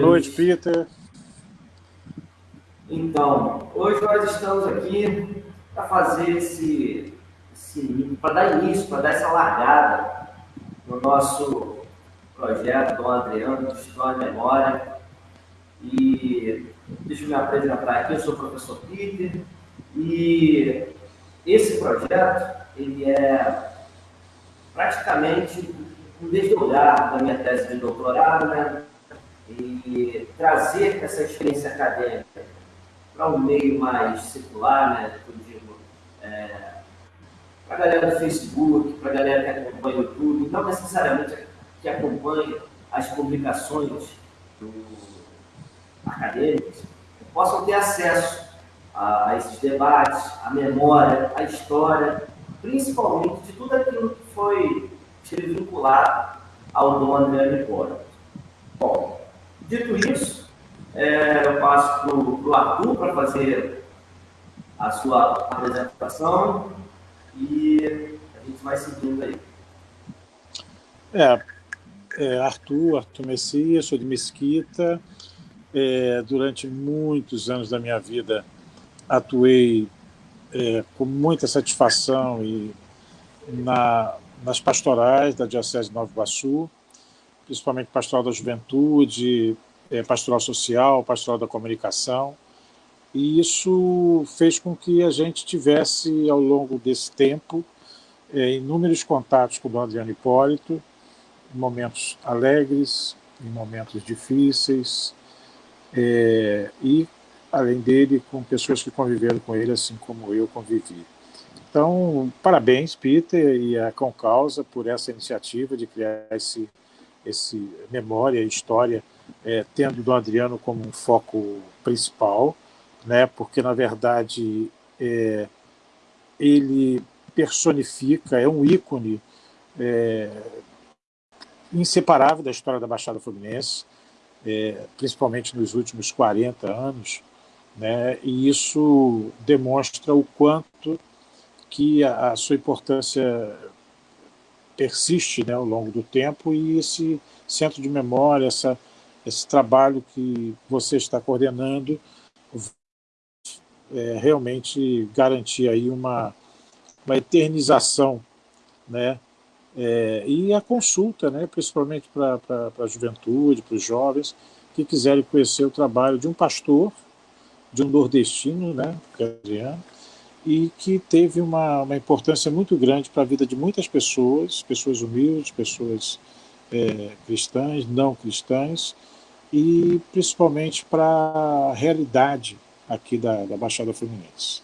Boa noite, Peter. Então, hoje nós estamos aqui para fazer esse, esse para dar início, para dar essa largada no nosso projeto do Adriano História e Memória. E deixa eu me apresentar aqui, eu sou o professor Peter, e esse projeto, ele é praticamente um desdobrar da minha tese de doutorado, né? E trazer essa experiência acadêmica para um meio mais circular, né? É, para a galera do Facebook, para a galera que acompanha o YouTube, não necessariamente que acompanha as publicações acadêmicas, possam ter acesso a, a esses debates, a memória, a história, principalmente de tudo aquilo que foi vinculado ao Dom André Hipólito. Bom, dito isso, é, eu passo para o Arthur para fazer a sua apresentação e a gente vai seguindo aí. É, é Arthur, Arthur Messias, sou de Mesquita. É, durante muitos anos da minha vida atuei é, com muita satisfação e na, nas pastorais da Diocese de Nova Iguaçu, principalmente pastoral da juventude, é, pastoral social, pastoral da comunicação, e isso fez com que a gente tivesse, ao longo desse tempo, é, inúmeros contatos com o Dom Adriano Hipólito, em momentos alegres, em momentos difíceis, é, e além dele, com pessoas que conviveram com ele, assim como eu convivi. Então, parabéns, Peter e a Concausa por essa iniciativa de criar esse, esse memória, história, é, tendo do Adriano como um foco principal, né, porque, na verdade, é, ele personifica, é um ícone é, inseparável da história da Baixada Fluminense, é, principalmente nos últimos 40 anos, né? e isso demonstra o quanto que a, a sua importância persiste né, ao longo do tempo e esse centro de memória, essa, esse trabalho que você está coordenando, é, realmente garantir aí uma, uma eternização, né, é, e a consulta, né, principalmente para a juventude, para os jovens que quiserem conhecer o trabalho de um pastor de um nordestino, né, e que teve uma, uma importância muito grande para a vida de muitas pessoas, pessoas humildes, pessoas é, cristãs, não cristãs, e principalmente para a realidade aqui da, da Baixada Fluminense.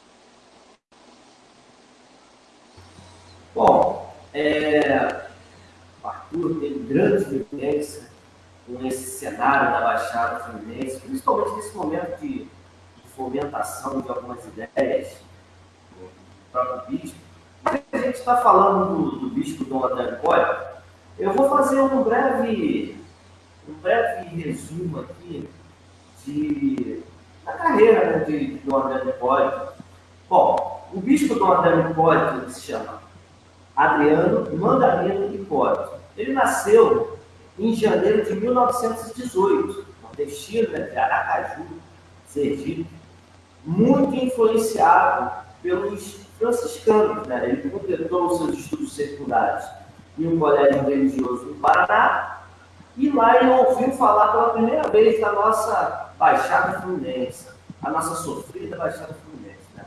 Bom, é, o Arthur tem grande vivência com esse cenário da Baixada Fluminense, principalmente nesse momento de fomentação de algumas ideias próprio bispo. Mas a gente está falando do, do bispo Dom Pólio, eu vou fazer um breve, um breve resumo aqui de, da carreira né, de, de Dom Pólio. Bom, o bispo Dom Hipólito se chama Adriano Mandarino Hipólito. Ele nasceu em janeiro de 1918, nordestino, né, de Aracaju, Sergipe muito influenciado pelos franciscanos. Né? Ele completou os seus estudos secundários em um colégio religioso no Paraná, e lá ele ouviu falar pela primeira vez da nossa Baixada Fluminense, a nossa sofrida Baixada Fluminense. Né?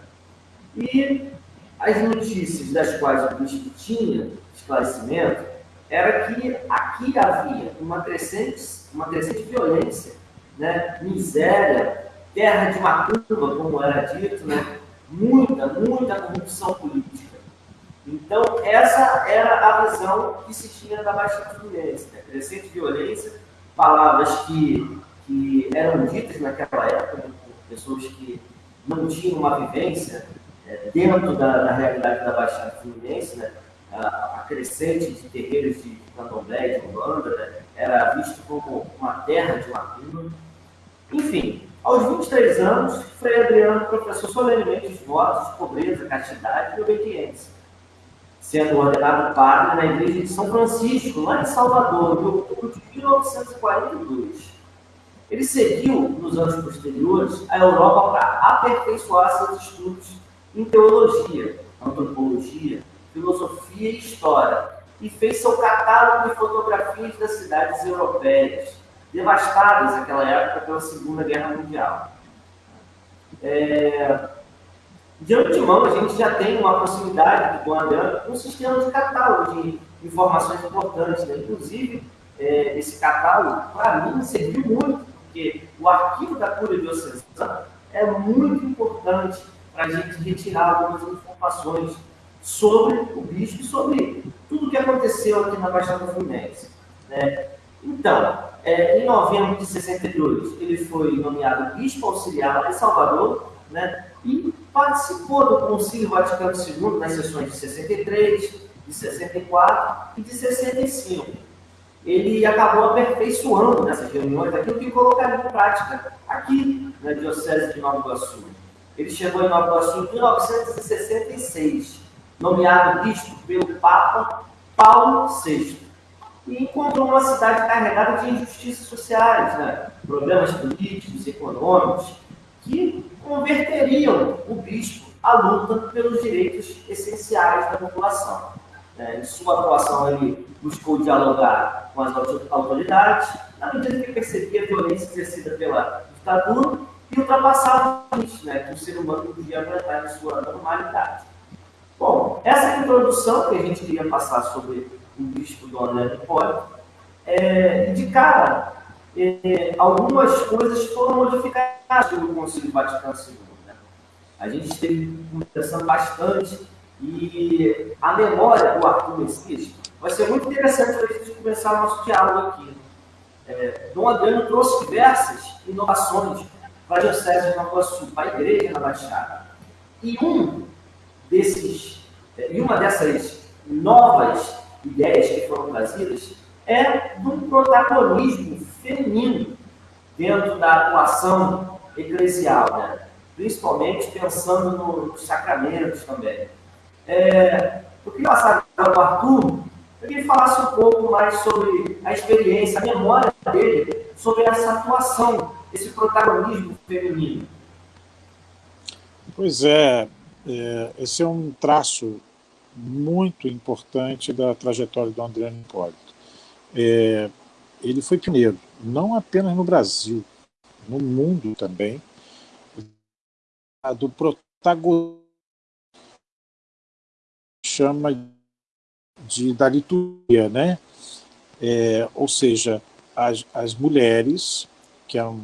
E as notícias das quais o bispo tinha esclarecimento era que aqui havia uma crescente, uma crescente violência, né? miséria, terra de macumba, como era dito, né? Muita, muita corrupção política. Então, essa era a visão que se tinha da Baixada Fluminense. Né? Crescente violência, palavras que, que eram ditas naquela época né? por pessoas que não tinham uma vivência é, dentro da, da, realidade da Baixada Fluminense, né? a, a crescente de terreiros de candomblé, de Umbanda, né? era visto como uma terra de macumba. Enfim, aos 23 anos, Frei Adriano professou solenemente os votos de pobreza, castidade e obediência, sendo ordenado padre na igreja de São Francisco, lá em Salvador, em outubro de 1942. Ele seguiu, nos anos posteriores, a Europa para aperfeiçoar seus estudos em teologia, antropologia, filosofia e história, e fez seu catálogo de fotografias das cidades europeias, devastadas naquela época pela Segunda Guerra Mundial. É... De antemão, a gente já tem uma proximidade com o Adriano, um sistema de catálogo de informações importantes. Né? Inclusive, é, esse catálogo, para mim, serviu muito, porque o arquivo da cura diocesana é muito importante para a gente retirar algumas informações sobre o bispo e sobre tudo o que aconteceu aqui na Baixada Fluminense. Né? Então, é, em novembro de 62, ele foi nomeado bispo auxiliar lá em Salvador, né? e participou do Concílio Vaticano II nas sessões de 63, de 64 e de 65. Ele acabou aperfeiçoando nessas reuniões aquilo que colocaria em prática aqui na Diocese de Nova Iguaçu. Ele chegou em Nova Iguaçu em 1966, nomeado bispo pelo Papa Paulo VI, e encontrou uma cidade carregada de injustiças sociais, né? problemas políticos, econômicos, que converteriam o bispo à luta pelos direitos essenciais da população. É, em sua atuação, ele buscou dialogar com as autoridades, na medida que percebia a violência exercida pela ditadura e ultrapassava o limite né, que o ser humano podia aguentar em sua normalidade. Bom, essa introdução que a gente queria passar sobre o bispo do Hipólito, é, de cara, é, algumas coisas foram modificadas pelo Conselho Vaticano II. Né? A gente esteve conversando bastante e a memória do Arthur Messias vai ser muito interessante para a gente começar o nosso diálogo aqui. É, Dom Adriano trouxe diversas inovações para a Diocese de Nova Iguaçu, para a igreja na Baixada. E um desses, e uma dessas novas ideias que foram trazidas é do protagonismo feminino dentro da atuação eclesial, né? principalmente pensando nos sacramentos também. É, eu queria passar para o Arthur para que ele falasse um pouco mais sobre a experiência, a memória dele sobre essa atuação, esse protagonismo feminino. Pois é, é, esse é um traço muito importante da trajetória do André Hipólito. É, ele foi pioneiro, não apenas no Brasil, no mundo também, do protagonismo chama de da liturgia, né? É, ou seja, as, as mulheres que eram,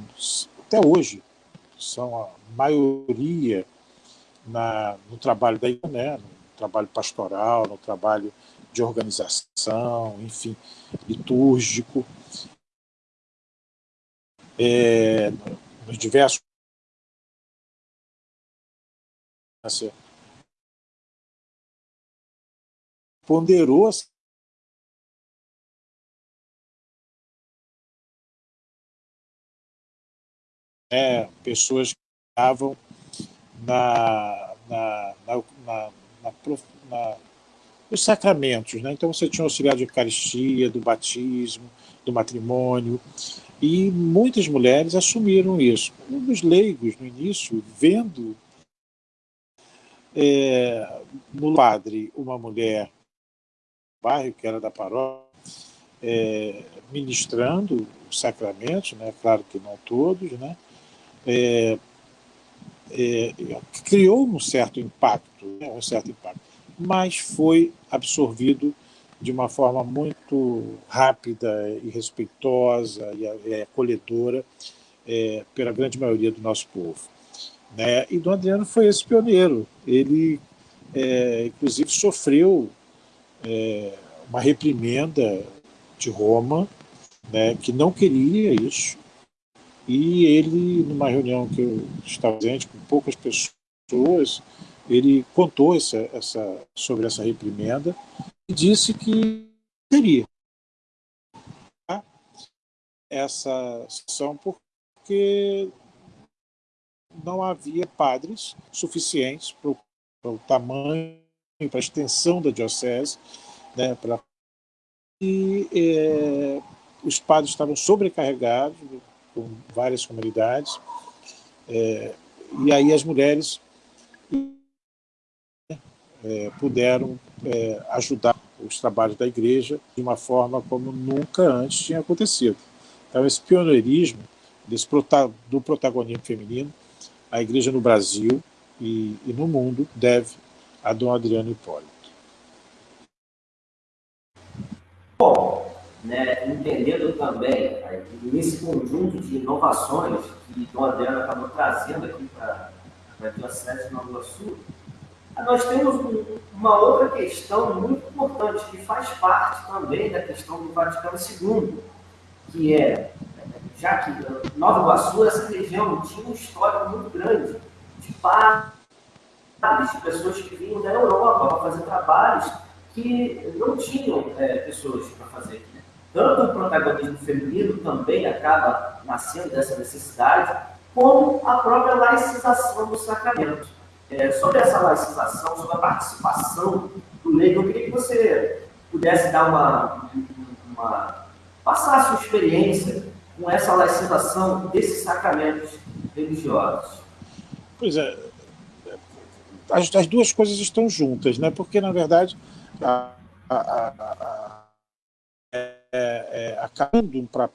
até hoje são a maioria na, no trabalho da né, trabalho pastoral, no trabalho de organização, enfim, litúrgico, é, nos diversos ponderou é, pessoas que estavam na, na, na, na, na, nos sacramentos. Né? Então você tinha o auxiliar de Eucaristia, do batismo, do matrimônio, e muitas mulheres assumiram isso. Um dos leigos, no início, vendo é, no padre uma mulher bairro, que era da paróquia, é, ministrando os sacramentos, né? claro que não todos, né? É, é, criou um certo impacto, né, um certo impacto, mas foi absorvido de uma forma muito rápida e respeitosa e acolhedora é, pela grande maioria do nosso povo. Né? E Dom Adriano foi esse pioneiro. Ele, é, inclusive, sofreu é, uma reprimenda de Roma, né, que não queria isso, e ele, numa reunião que eu estava presente com poucas pessoas, ele contou essa, essa, sobre essa reprimenda e disse que teria essa sessão porque não havia padres suficientes para o, para o tamanho, para a extensão da diocese, né, para... e é, os padres estavam sobrecarregados, com várias comunidades, é, e aí as mulheres é, puderam é, ajudar os trabalhos da igreja de uma forma como nunca antes tinha acontecido. Então, esse pioneirismo desse, do protagonismo feminino, a igreja no Brasil e, e no mundo deve a Dom Adriano Hipólito. Bom, né, entendendo também nesse conjunto de inovações que Dom Adriano acabou trazendo aqui para a Diocese de Nova Iguaçu, nós temos uma outra questão muito importante, que faz parte também da questão do Vaticano II, que é, já que Nova Iguaçu, essa região, tinha um histórico muito grande de padres, de pessoas que vinham da Europa para fazer trabalhos que não tinham é, pessoas para fazer. Tanto o protagonismo feminino também acaba nascendo dessa necessidade, como a própria laicização do sacramento é, sobre essa laicização, sobre a participação do leigo, eu queria que você pudesse dar uma, uma passar a sua experiência com essa laicização desses sacramentos religiosos. Pois é, as, as duas coisas estão juntas, né? porque, na verdade, a, a, a, é, é, acabando para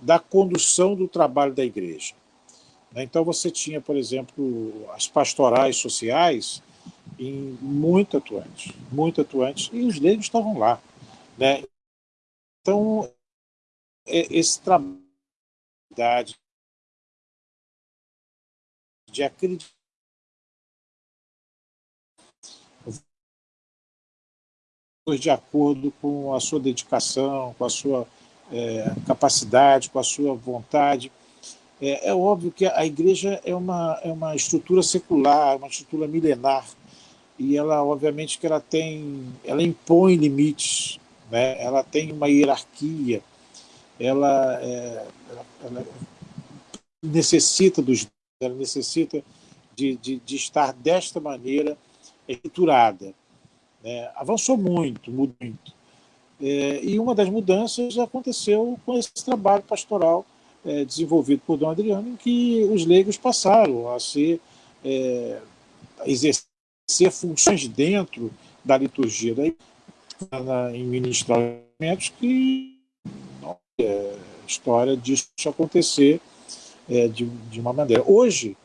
da condução do trabalho da igreja. Né? Então você tinha, por exemplo, as pastorais sociais em muito atuantes, muito atuantes, e os leigos estavam lá. Né? Então, esse trabalho de acreditar de acordo com a sua dedicação, com a sua é, capacidade, com a sua vontade. É, é, óbvio que a igreja é uma, é uma estrutura secular, uma estrutura milenar, e ela, obviamente, que ela tem, ela impõe limites, né? ela tem uma hierarquia, ela, é, ela, necessita dos ela necessita de, de, de estar desta maneira estruturada. Né? Avançou muito, muito. É, e uma das mudanças aconteceu com esse trabalho pastoral é, desenvolvido por Dom Adriano, em que os leigos passaram a ser é, a exercer funções dentro da liturgia daí, na, em ministramentos que é história disso acontecer é, de, de uma maneira. Hoje,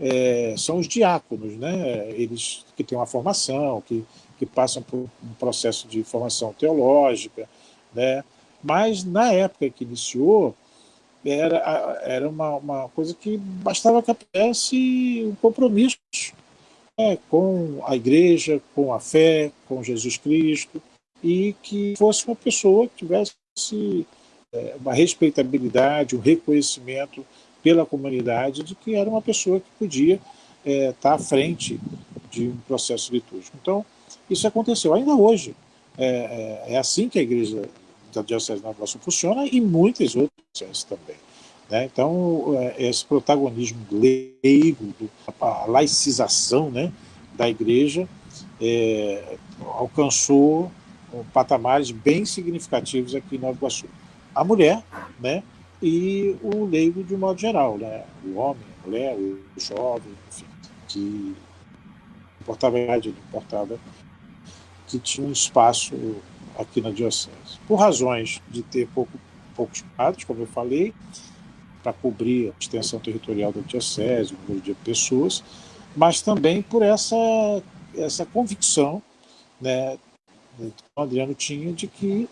é, são os diáconos, né? eles que têm uma formação, que que passam por um processo de formação teológica, né? mas na época que iniciou, era, era uma, uma coisa que bastava que houvesse um compromisso né? com a igreja, com a fé, com Jesus Cristo, e que fosse uma pessoa que tivesse uma respeitabilidade, um reconhecimento pela comunidade de que era uma pessoa que podia é, estar à frente de um processo litúrgico. Então, isso aconteceu ainda hoje. É, é, é assim que a igreja da Diocese de Nova Iguaçu funciona e muitas outras também. Né? Então, é, esse protagonismo leigo, a laicização né, da igreja é, alcançou patamares bem significativos aqui em Nova Iguaçu. A mulher né, e o leigo de um modo geral, né? o homem, a mulher, o jovem, enfim, que importava a idade, importava que tinha um espaço aqui na Diocese. Por razões de ter pouco, poucos padres, como eu falei, para cobrir a extensão territorial da Diocese, o número de pessoas, mas também por essa, essa convicção né, que o Adriano tinha de que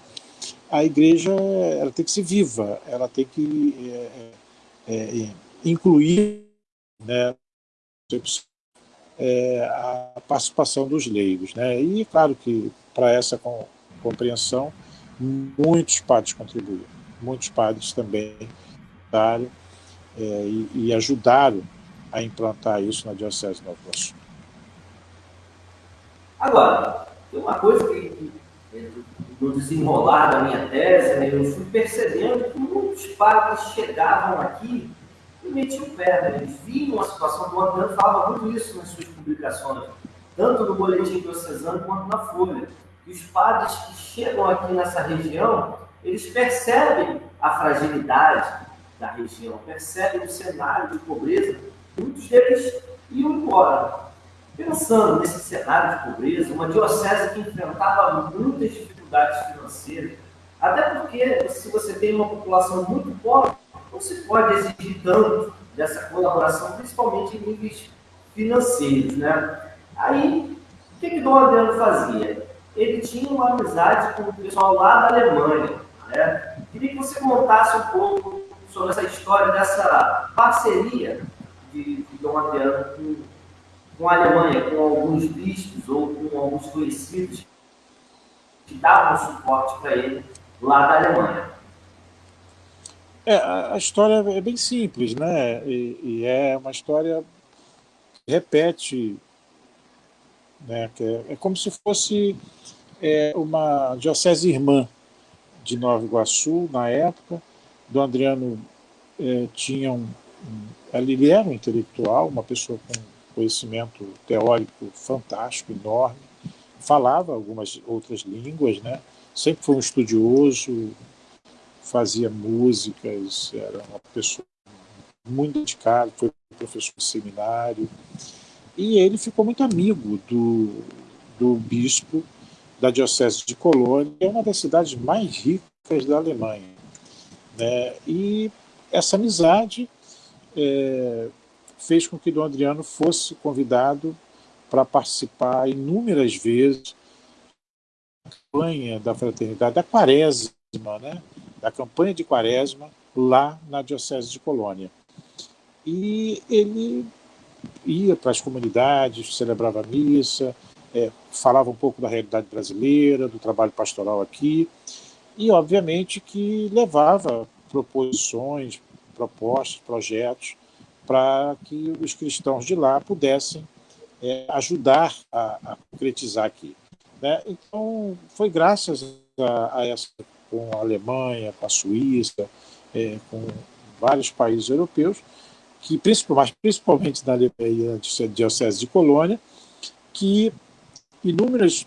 a igreja ela tem que ser viva, ela tem que é, é, é incluir né, é, a participação dos leigos. Né? E claro que para essa compreensão muitos padres contribuíram, muitos padres também ajudaram, é, e, e, ajudaram a implantar isso na Diocese de Nova Iguaçu. Agora, tem uma coisa que, no desenrolar da minha tese, né, eu fui percebendo que muitos padres chegavam aqui e metiam pé. Né? Eles viam a situação do Adriano, falava muito isso nas suas publicações, tanto no Boletim Diocesano quanto na Folha. E os padres que chegam aqui nessa região, eles percebem a fragilidade da região, percebem o cenário de pobreza, muitos deles iam embora. Pensando nesse cenário de pobreza, uma diocese que enfrentava muitas dificuldades financeiras, até porque se você tem uma população muito pobre, não se pode exigir tanto dessa colaboração, principalmente em níveis financeiros. Né? Aí, o que, que Dom Adriano fazia? Ele tinha uma amizade com o pessoal lá da Alemanha. Né? Queria que você contasse um pouco sobre essa história dessa parceria de, de Dom Adriano com, com a Alemanha, com alguns bispos ou com alguns conhecidos que davam suporte para ele lá da Alemanha. É, a história é bem simples, né? E, e é uma história que repete, né? Que é, é como se fosse é, uma diocese irmã de Nova Iguaçu, na época. Do Adriano é, tinha um, um, ele era um intelectual, uma pessoa com conhecimento teórico fantástico, enorme, falava algumas outras línguas, né? sempre foi um estudioso, fazia músicas, era uma pessoa muito dedicada, foi professor de seminário, e ele ficou muito amigo do, do bispo da Diocese de Colônia, que é uma das cidades mais ricas da Alemanha. Né? E essa amizade é, fez com que Dom Adriano fosse convidado para participar inúmeras vezes da campanha da fraternidade, da quaresma, né? da campanha de quaresma, lá na Diocese de Colônia. E ele ia para as comunidades, celebrava a missa, é, falava um pouco da realidade brasileira, do trabalho pastoral aqui, e obviamente que levava proposições, propostas, projetos para que os cristãos de lá pudessem é, ajudar a, a, concretizar aqui. Né? Então, foi graças a, a, essa, com a Alemanha, com a Suíça, é, com vários países europeus, que principalmente, principalmente na Alemanha, na Diocese de Colônia, que inúmeras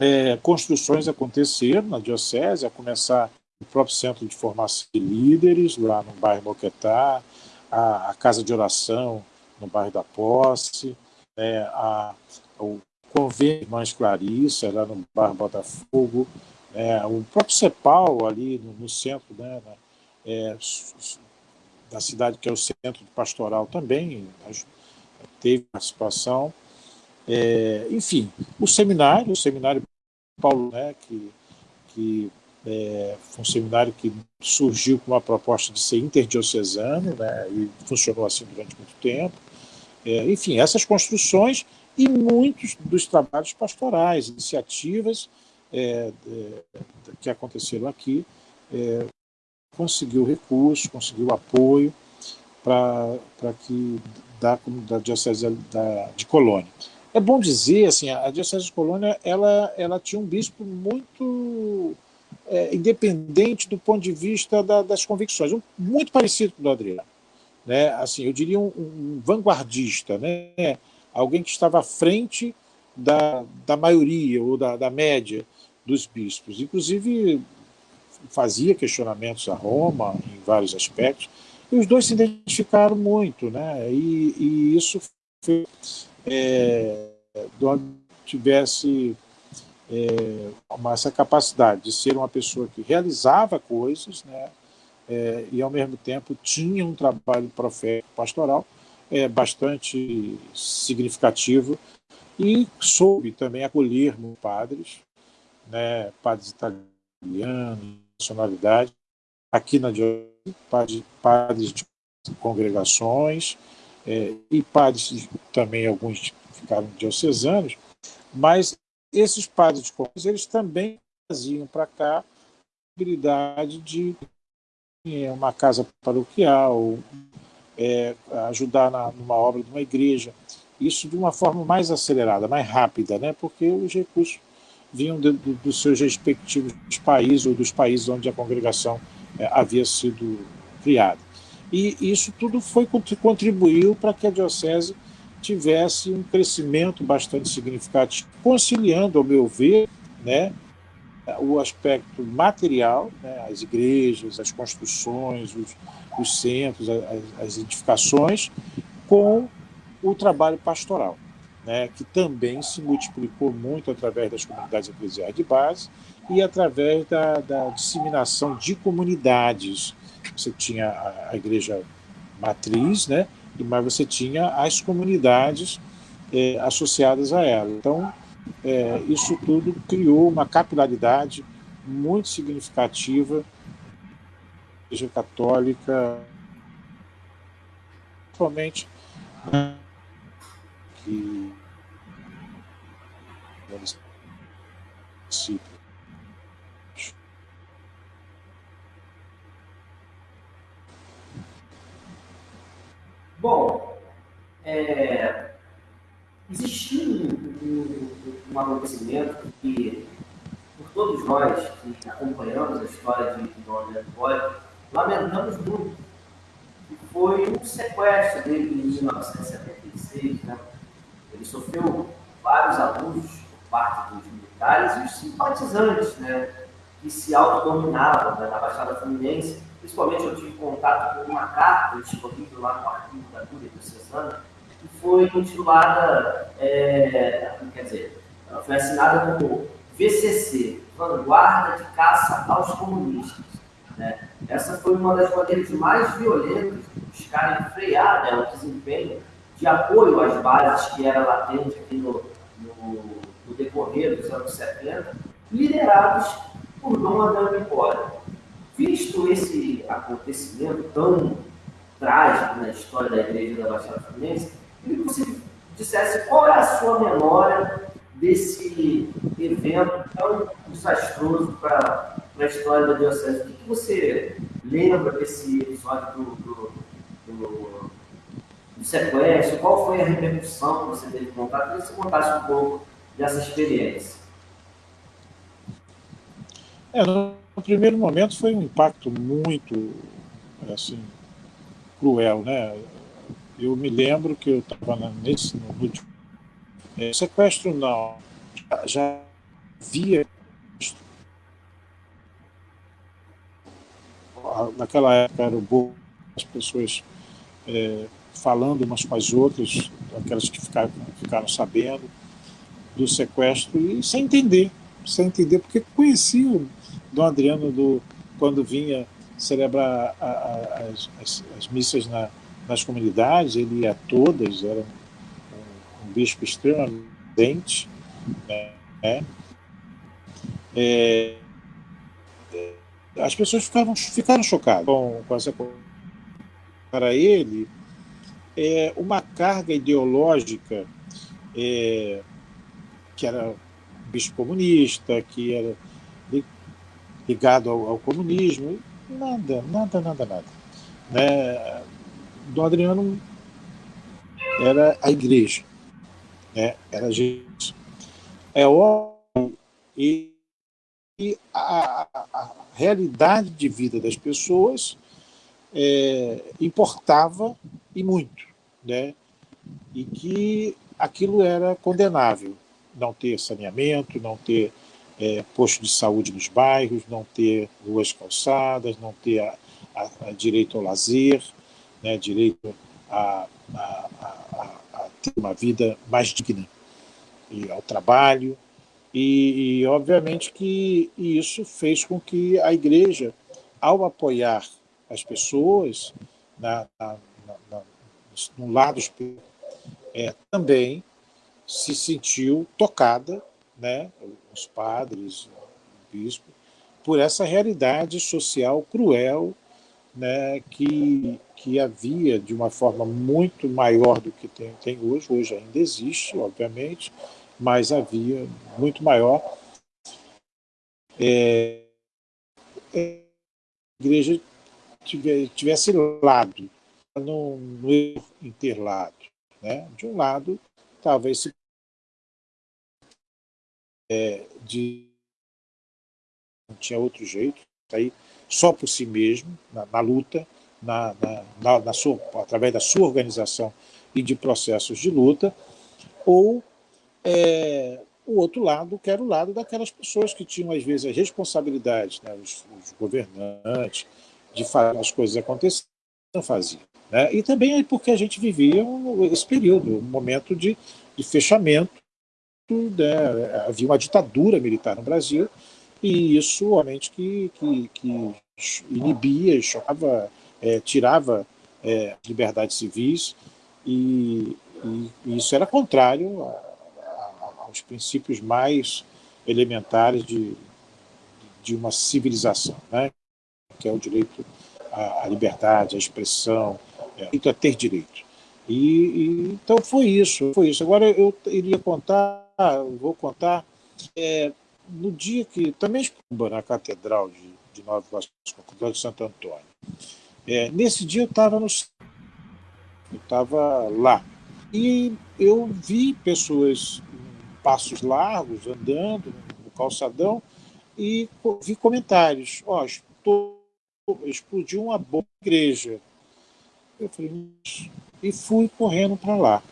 é, construções aconteceram na Diocese, a começar o próprio Centro de Formação de Líderes, lá no bairro Moquetá, a, a Casa de Oração, no bairro da Posse, é, a, o Convênio Irmãs Clarissa, lá no bairro Botafogo, é, o próprio CEPAL, ali no, no centro né, é, da cidade, que é o centro pastoral também, teve participação. É, enfim, o seminário, o seminário Paulo, né, que, que é, foi um seminário que surgiu com uma proposta de ser interdiocesano, né, e funcionou assim durante muito tempo. É, enfim, essas construções e muitos dos trabalhos pastorais, iniciativas é, é que aconteceram aqui, é, conseguiu recursos, conseguiu apoio para que da comunidade diocese da, de Colônia. É bom dizer, assim, a diocese de Colônia ela, ela tinha um bispo muito é, independente do ponto de vista da, das convicções, muito parecido com o do Adriano. Né? Assim, eu diria um, um, vanguardista, né? alguém que estava à frente da, da maioria ou da, da média dos bispos. Inclusive, fazia questionamentos a Roma em vários aspectos, e os dois se identificaram muito, né? e, e isso fez é, tivesse é, essa capacidade de ser uma pessoa que realizava coisas, né, é, e ao mesmo tempo tinha um trabalho profético pastoral é, bastante significativo e soube também acolher padres, né, padres italianos, nacionalidade, aqui na diocese, padres, de congregações é, e padres também alguns ficaram diocesanos, mas esses padres de eles também traziam para cá a possibilidade de uma casa paroquial, é, ajudar na, numa obra de uma igreja, isso de uma forma mais acelerada, mais rápida, né? porque os recursos vinham de, de, dos seus respectivos países ou dos países onde a congregação é, havia sido criada. E isso tudo foi contribuiu para que a diocese tivesse um crescimento bastante significativo, conciliando, ao meu ver, né, o aspecto material, né, as igrejas, as construções, os, os centros, as, as, edificações, com o trabalho pastoral, né, que também se multiplicou muito através das comunidades eclesiais de base e através da, da disseminação de comunidades. Você tinha a, a igreja matriz, né, mas você tinha as comunidades é, associadas a ela. Então, é, isso tudo criou uma capilaridade muito significativa da Igreja Católica, principalmente que. Bom, é, existiu um, um, um, acontecimento que, por todos nós que acompanhamos a história de Dom André Boy, lamentamos muito, que foi um sequestro dele em 1976. Né? Ele sofreu vários abusos por parte dos militares e os simpatizantes, né? que se autodominavam né? na Baixada Fluminense. Principalmente eu tive contato com uma carta disponível lá no arquivo da Cúria que foi intitulada, é, quer dizer, foi assinada como VCC, Vanguarda de Caça aos Comunistas. Né? Essa foi uma das maneiras mais violentas de buscarem frear né, o desempenho de apoio às bases que era latente aqui no, no, no decorrer dos anos 70, liderados por Dom Adão Nicora. Visto esse acontecimento tão trágico na história da Igreja da Baixada Fluminense, queria que você dissesse qual é a sua memória desse evento tão desastroso para a história da Diocese. O que, que você lembra desse episódio do, do, do, do, sequestro? Qual foi a repercussão que você teve contato? Queria que você contasse um pouco dessa experiência. É, no primeiro momento foi um impacto muito assim, cruel, né? Eu me lembro que eu estava nesse no último é, sequestro não, já, já via naquela época era o bom as pessoas é, falando umas com as outras, aquelas que ficaram, ficaram sabendo do sequestro e sem entender, sem entender, porque conhecia o Dom Adriano do, quando vinha celebrar a, a, as, as, as, missas na, nas comunidades, ele ia a todas, era um, um bispo extremamente né? É, as pessoas ficaram, ficaram chocadas com, com essa para ele é uma carga ideológica é, que era bispo comunista, que era ligado ao, ao comunismo, nada, nada, nada, nada. Né? Dom Adriano era a igreja, né? era Jesus. É óbvio, e, e a, a, realidade de vida das pessoas é, importava e muito, né? e que aquilo era condenável, não ter saneamento, não ter é, posto de saúde nos bairros, não ter ruas calçadas, não ter a, a, a direito ao lazer, né, direito a, a, ter uma vida mais digna, e ao trabalho, e, e, obviamente que isso fez com que a igreja, ao apoiar as pessoas na, na, na, no lado é, também se sentiu tocada, né, os padres, o bispo, por essa realidade social cruel né, que, que havia de uma forma muito maior do que tem, tem hoje, hoje ainda existe, obviamente, mas havia muito maior. É, é, a igreja tivesse lado, no interlado. Né? De um lado, talvez se é, de não tinha outro jeito, sair só por si mesmo, na, na luta, na, na, na sua, através da sua organização e de processos de luta, ou é, o outro lado, que era o lado daquelas pessoas que tinham, às vezes, as responsabilidades, né, os, os governantes, de fazer as coisas acontecerem, não faziam. Né? E também porque a gente vivia esse período, um momento de, de fechamento, né? havia uma ditadura militar no Brasil, e isso, obviamente, que, que, que inibia, chocava, é, tirava é, liberdades civis, e, e, e, isso era contrário a, a, aos princípios mais elementares de, de uma civilização, né? que é o direito à, à liberdade, à expressão, é, a ter direito. E, e, então foi isso, foi isso. Agora eu iria contar, vou contar, é, no dia que, também na Catedral de, de Nova Vasconcelos de Santo Antônio. É, nesse dia eu estava no eu estava lá. E eu vi pessoas passos largos, andando no calçadão, e vi comentários. Ó, oh, explodiu uma na igreja. Eu falei, e fui correndo para lá.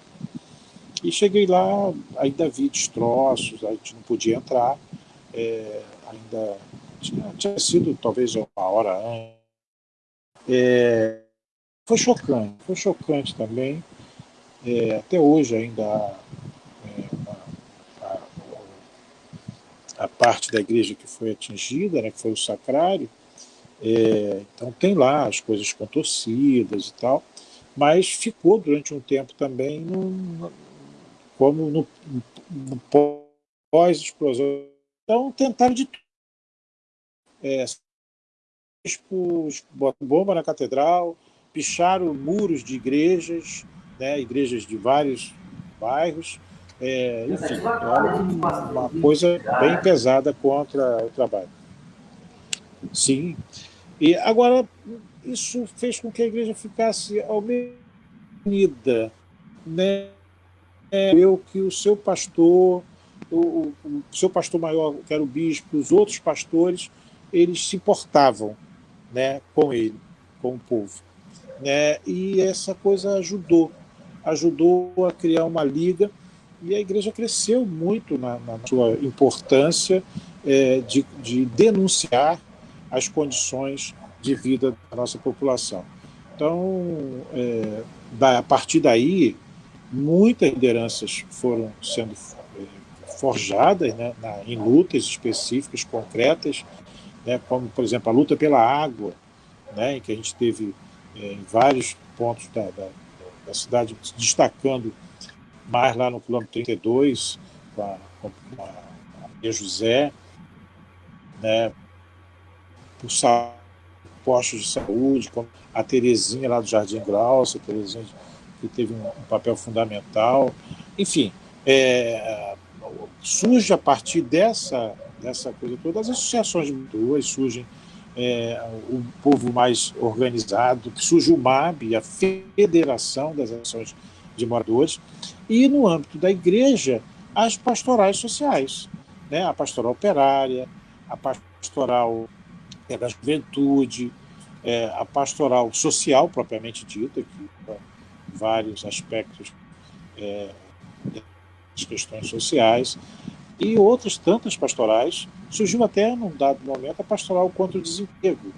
E cheguei lá, ainda vi destroços, a gente não podia entrar, é, ainda tinha, tinha, sido talvez uma hora antes. É, foi chocante, foi chocante também. É, até hoje ainda é, a, a, parte da igreja que foi atingida, né, que foi o sacrário, é, então tem lá as coisas contorcidas e tal, mas ficou durante um tempo também no, como no, no pós-explosão. Então tentaram de tudo. É, bomba na catedral, picharam muros de igrejas, né, igrejas de vários bairros, é, enfim, era uma coisa bem pesada contra o trabalho. Sim, e agora, isso fez com que a igreja ficasse unida. Né? Eu que o seu pastor, o, o, seu pastor maior, que era o bispo, os outros pastores, eles se importavam né, com ele, com o povo. Né? E essa coisa ajudou, ajudou a criar uma liga, e a igreja cresceu muito na, na sua importância é, de, de denunciar as condições de vida da nossa população. Então, é, a partir daí, muitas lideranças foram sendo forjadas né, na, em lutas específicas, concretas, né, como, por exemplo, a luta pela água, né, em que a gente teve é, em vários pontos da, da, da, cidade, destacando mais lá no quilômetro 32, com a, com a, José, né, por postos de saúde, como a Terezinha lá do Jardim Grauça, a Terezinha que teve um, um papel fundamental. Enfim, é, surge a partir dessa, dessa coisa toda, as associações de moradores, surgem é, o povo mais organizado, surge o MAB, a Federação das Ações de Moradores, e no âmbito da igreja, as pastorais sociais, né? a pastoral operária, a pastoral é da juventude, é, a pastoral social propriamente dita, que vários aspectos é, das questões sociais, e outras tantas pastorais. Surgiu até, num dado momento, a pastoral contra o desemprego,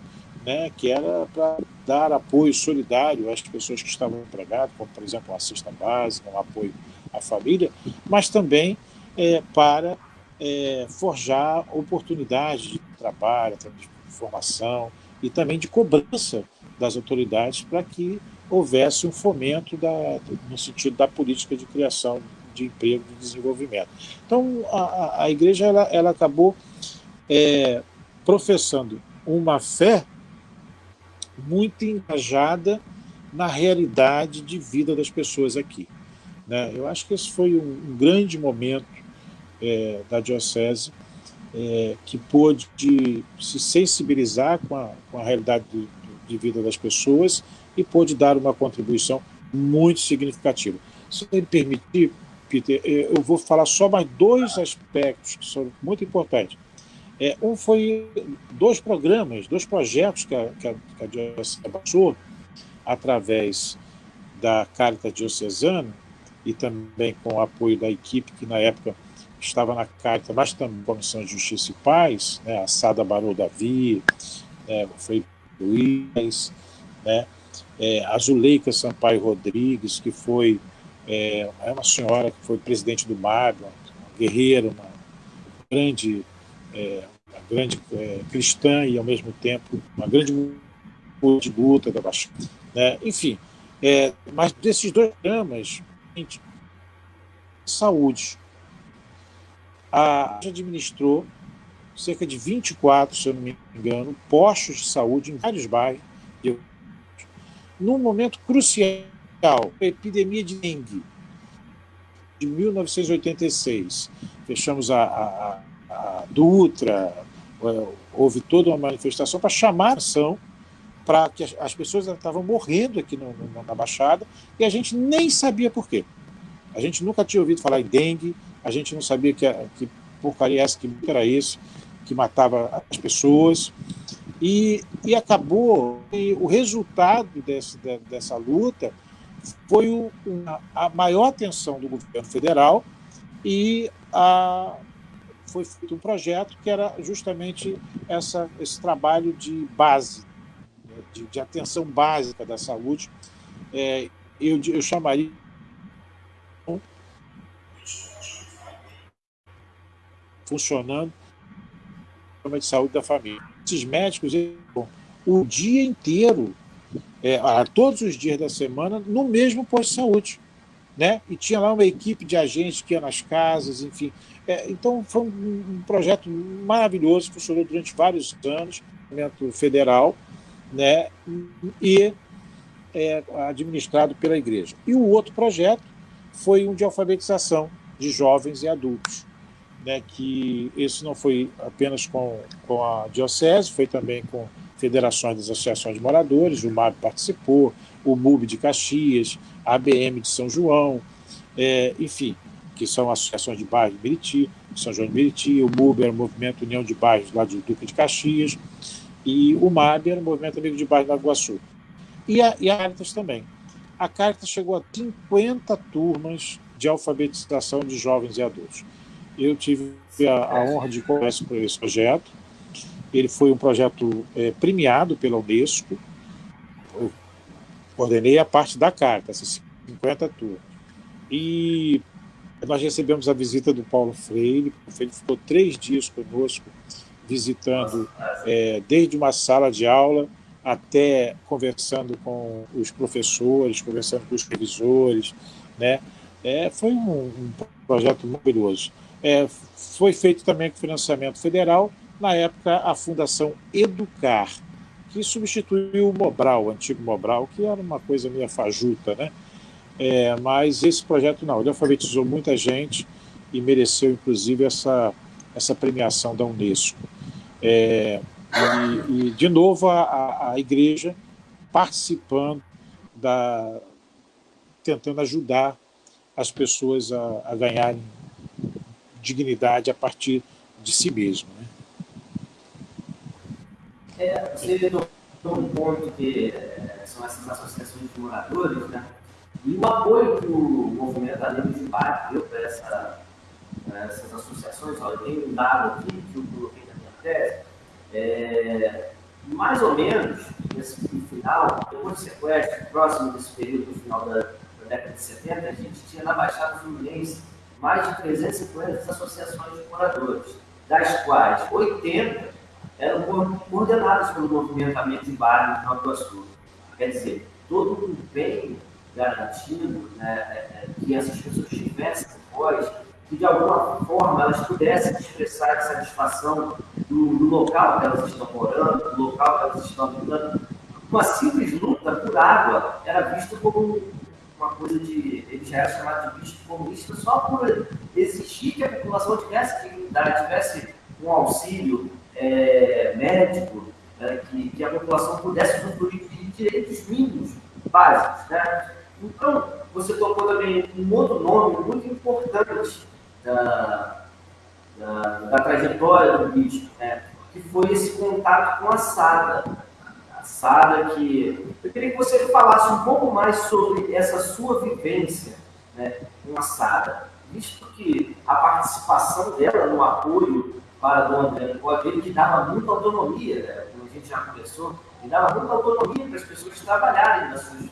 né, que era para dar apoio solidário às pessoas que estavam empregadas, como, por exemplo, uma cesta básica, um apoio à família, mas também é, para é, forjar oportunidades de trabalho, de formação e também de cobrança das autoridades para que houvesse um fomento da, no sentido da política de criação de emprego de desenvolvimento. Então, a, a igreja ela, ela acabou é, professando uma fé muito engajada na realidade de vida das pessoas aqui. Né? Eu acho que esse foi um, um grande momento é, da Diocese é, que pôde se sensibilizar com a, com a realidade de, de, vida das pessoas e pôde dar uma contribuição muito significativa. Se me permitir, Peter, é, eu vou falar só mais dois aspectos que são muito importantes. É, um foi dois programas, dois projetos que a, que a, que a passou, através da Caritas Diocesana e também com o apoio da equipe que na época estava na Caritas, mas também Comissão de Justiça e Paz, né, a Sada Barô Davi, né, Frei Luiz, né, é, a Zuleika Sampaio Rodrigues, que foi é, é uma senhora que foi presidente do MAB, uma, guerreira, uma grande, é, uma grande é, cristã e, ao mesmo tempo, uma grande de luta da Baixada. Né? Enfim, é, mas desses dois programas, saúde, a gente administrou cerca de 24, se eu não me engano, postos de saúde em vários bairros, num momento crucial, a epidemia de dengue, de 1986. Fechamos a, a, a Dutra, é, houve toda uma manifestação para chamar a ação para que as, as pessoas estavam morrendo aqui no, no, na Baixada e a gente nem sabia por quê. A gente nunca tinha ouvido falar em dengue, a gente não sabia que, que porcaria essa, que era isso, que matava as pessoas. E, e acabou, e o resultado desse, dessa luta foi o, a maior atenção do governo federal e a, foi feito um projeto que era justamente essa, esse trabalho de base, né, de, de atenção básica da saúde. É, eu, eu chamaria funcionando de saúde da família. Esses médicos o dia inteiro, é, todos os dias da semana, no mesmo posto de saúde. Né? E tinha lá uma equipe de agentes que ia nas casas, enfim. É, então, foi um, um, projeto maravilhoso, funcionou durante vários anos, federal, né? e é, administrado pela igreja. E o outro projeto foi um de alfabetização de jovens e adultos né, que isso não foi apenas com, com a Diocese, foi também com federações das associações de moradores, o MAB participou, o MUB de Caxias, a ABM de São João, é, enfim, que são associações de bairros de Meriti, São João de Meriti, o MUB era o Movimento União de Bairros lá de Duque de Caxias, e o MAB era o Movimento Amigo de Bairros da Iguaçu. E a, e a Caritas também. A Caritas chegou a 50 turmas de alfabetização de jovens e adultos. Eu tive a, a honra de conhecer por esse projeto. Ele foi um projeto é, premiado pela Unesco. Eu coordenei a parte da carta, essas 50 turmas. E nós recebemos a visita do Paulo Freire. O Freire ficou três dias conosco, visitando é, desde uma sala de aula até conversando com os professores, conversando com os revisores. Né? É, foi um, um projeto maravilhoso. É, foi feito também com financiamento federal, na época a Fundação Educar, que substituiu o Mobral, o antigo Mobral, que era uma coisa meio fajuta, né? É, mas esse projeto não, ele alfabetizou muita gente e mereceu, inclusive, essa, essa premiação da Unesco. É, e, e, de novo, a, a igreja participando, da, tentando ajudar as pessoas a, a ganharem dignidade a partir de si mesmo. Né? É, você tocou um ponto que é, são essas associações de moradores, né? e o apoio que o movimento Além de Bairro deu para essa, essas associações, eu tenho um dado aqui que eu coloquei na minha tese, é, mais ou menos, nesse final, depois do sequestro, próximo desse período, no final da, da década de 70, a gente tinha na Baixada Fluminense mais de 350 associações de moradores, das quais 80 eram coordenadas pelo movimento Ambiente em Bairro de Nova Iguaçu. Quer dizer, todo o empenho garantindo né, é, é, que essas pessoas tivessem voz, que de alguma forma elas pudessem expressar a satisfação do, do, local que elas estão morando, do local que elas estão habitando. Uma simples luta por água era vista como uma coisa de. Ele já era chamado de bicho comunista só por existir que a população tivesse dignidade, tivesse um auxílio é, médico, né, que, que, a população pudesse usufruir de direitos mínimos básicos. Né? Então, você tocou também um outro nome muito importante da, da, da trajetória do bispo, né? que foi esse contato com a Sada. A Sada, que eu queria que você falasse um pouco mais sobre essa sua vivência né, com a Sada, visto que a participação dela no apoio para a Dona Adriana Coelho, que dava muita autonomia, né, como a gente já conversou, e dava muita autonomia para as pessoas trabalharem nas suas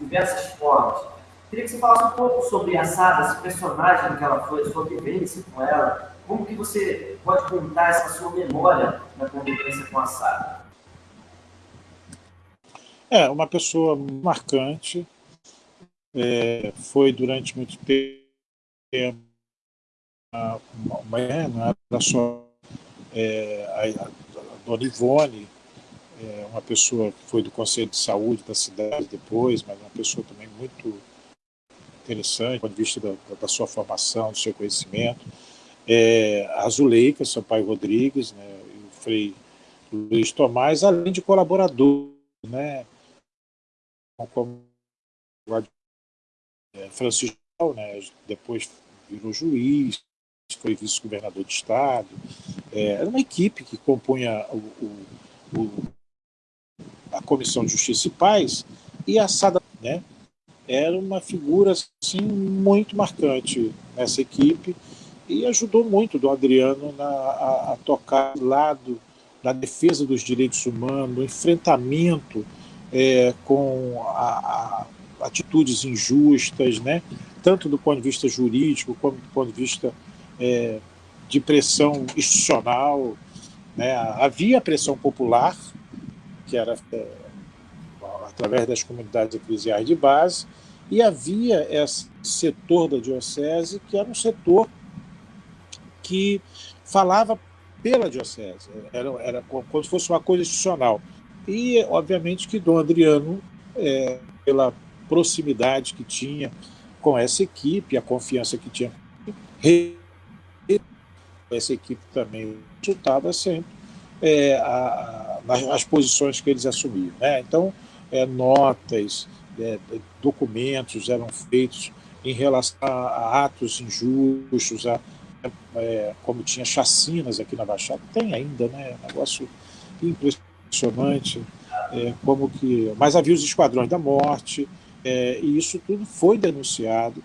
diversas formas. Queria que você falasse um pouco sobre a Sada, esse personagem que ela foi, sua vivência com ela, como que você pode contar essa sua memória na convivência com a Sada? É, uma pessoa marcante, é, foi durante muito tempo uma, uma, né, não era só é, a, a, Dona Ivone, é, uma pessoa que foi do Conselho de Saúde da cidade depois, mas uma pessoa também muito interessante, do ponto de vista da, da sua formação, do seu conhecimento. É, a Zuleika, seu pai Rodrigues, né, o Frei Luiz Tomás, além de colaboradores, né, como é, Francisco, né, depois virou juiz, foi vice-governador de Estado. É, era uma equipe que compunha o, o, a Comissão de Justiça e Paz e a Sada né, era uma figura assim, muito marcante nessa equipe e ajudou muito o Adriano na, a, a tocar lado da defesa dos direitos humanos, no enfrentamento é, com a, a, atitudes injustas, né? tanto do ponto de vista jurídico, como do ponto de vista é, de pressão institucional. Né? Havia pressão popular, que era é, através das comunidades eclesiais de base, e havia esse setor da diocese que era um setor que falava pela diocese, era, era como se fosse uma coisa institucional. E, obviamente, que Dom Adriano, é, pela proximidade que tinha com essa equipe, a confiança que tinha, essa equipe também resultava sempre é, a, a, as posições que eles assumiam. Né? Então, é, notas, é, documentos eram feitos em relação a, atos injustos, a, é, como tinha chacinas aqui na Baixada, tem ainda, né? negócio impressionante impressionante, é, como que... Mas havia os esquadrões da morte, é, e isso tudo foi denunciado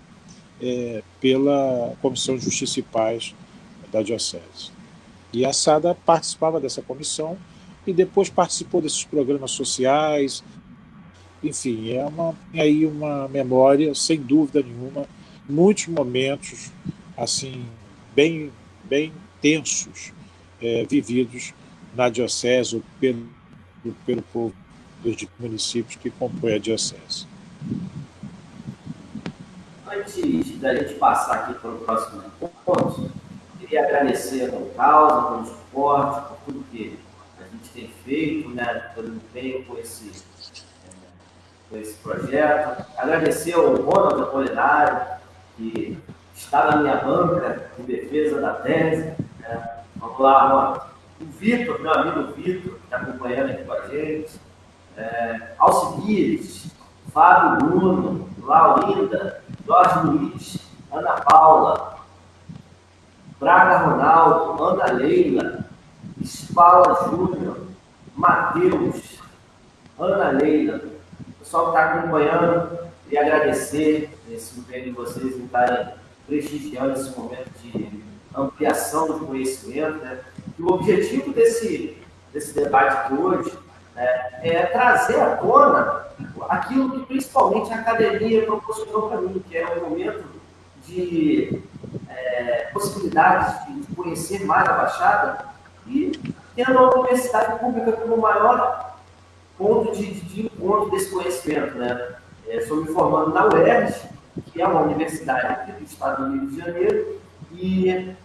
é, pela Comissão de Justiça e Paz da Diocese. E a SADA participava dessa comissão e depois participou desses programas sociais, enfim, é uma, aí uma memória, sem dúvida nenhuma, muitos momentos assim bem, bem tensos é, vividos na diocese, pelo, pelo povo dos municípios que compõem a diocese. Antes da gente passar aqui para o próximo ponto, queria agradecer ao Causa pelo suporte, por tudo que a gente tem feito, né, pelo empenho com esse, é, com esse projeto. Agradecer ao Ronald Apolinário, que está na minha banca em defesa da tese. Né. Vamos lá, Ronald o Vitor, meu amigo Vitor, que está acompanhando aqui com a gente, é, Alcibiades, Fábio Bruno, Laurinda, Jorge Luiz, Ana Paula, Braga Ronaldo, Ana Leila, Spala Júnior, Matheus, Ana Leila, o pessoal que está acompanhando e agradecer esse empenho de vocês em estarem prestigiando esse momento de ampliação do conhecimento, né? E o objetivo desse, desse debate de hoje né, é trazer à tona aquilo que principalmente a academia proporcionou para mim, que é um momento de é, possibilidades de conhecer mais a Baixada e tendo a universidade pública como maior ponto de, de encontro desse conhecimento. Né? É, estou me formando na UERJ, que é uma universidade aqui do estado do Rio de Janeiro, e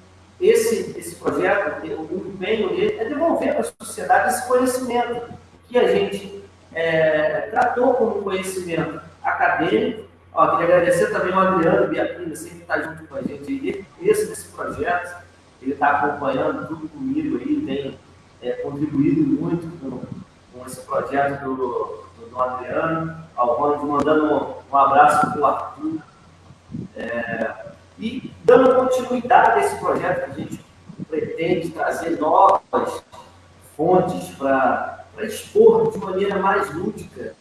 esse, esse projeto, o empenho dele é devolver para a sociedade esse conhecimento que a gente é, tratou como conhecimento acadêmico. Ó, queria agradecer também ao Adriano Biapina, sempre está junto com a gente esse desse projeto. Ele está acompanhando tudo comigo aí, tem é, contribuído muito com, com esse projeto do, do, do Adriano. Ao Ronald mandando um, um abraço para o Arthur. É, e dando continuidade a esse projeto que a gente pretende trazer novas fontes para expor de maneira mais lúdica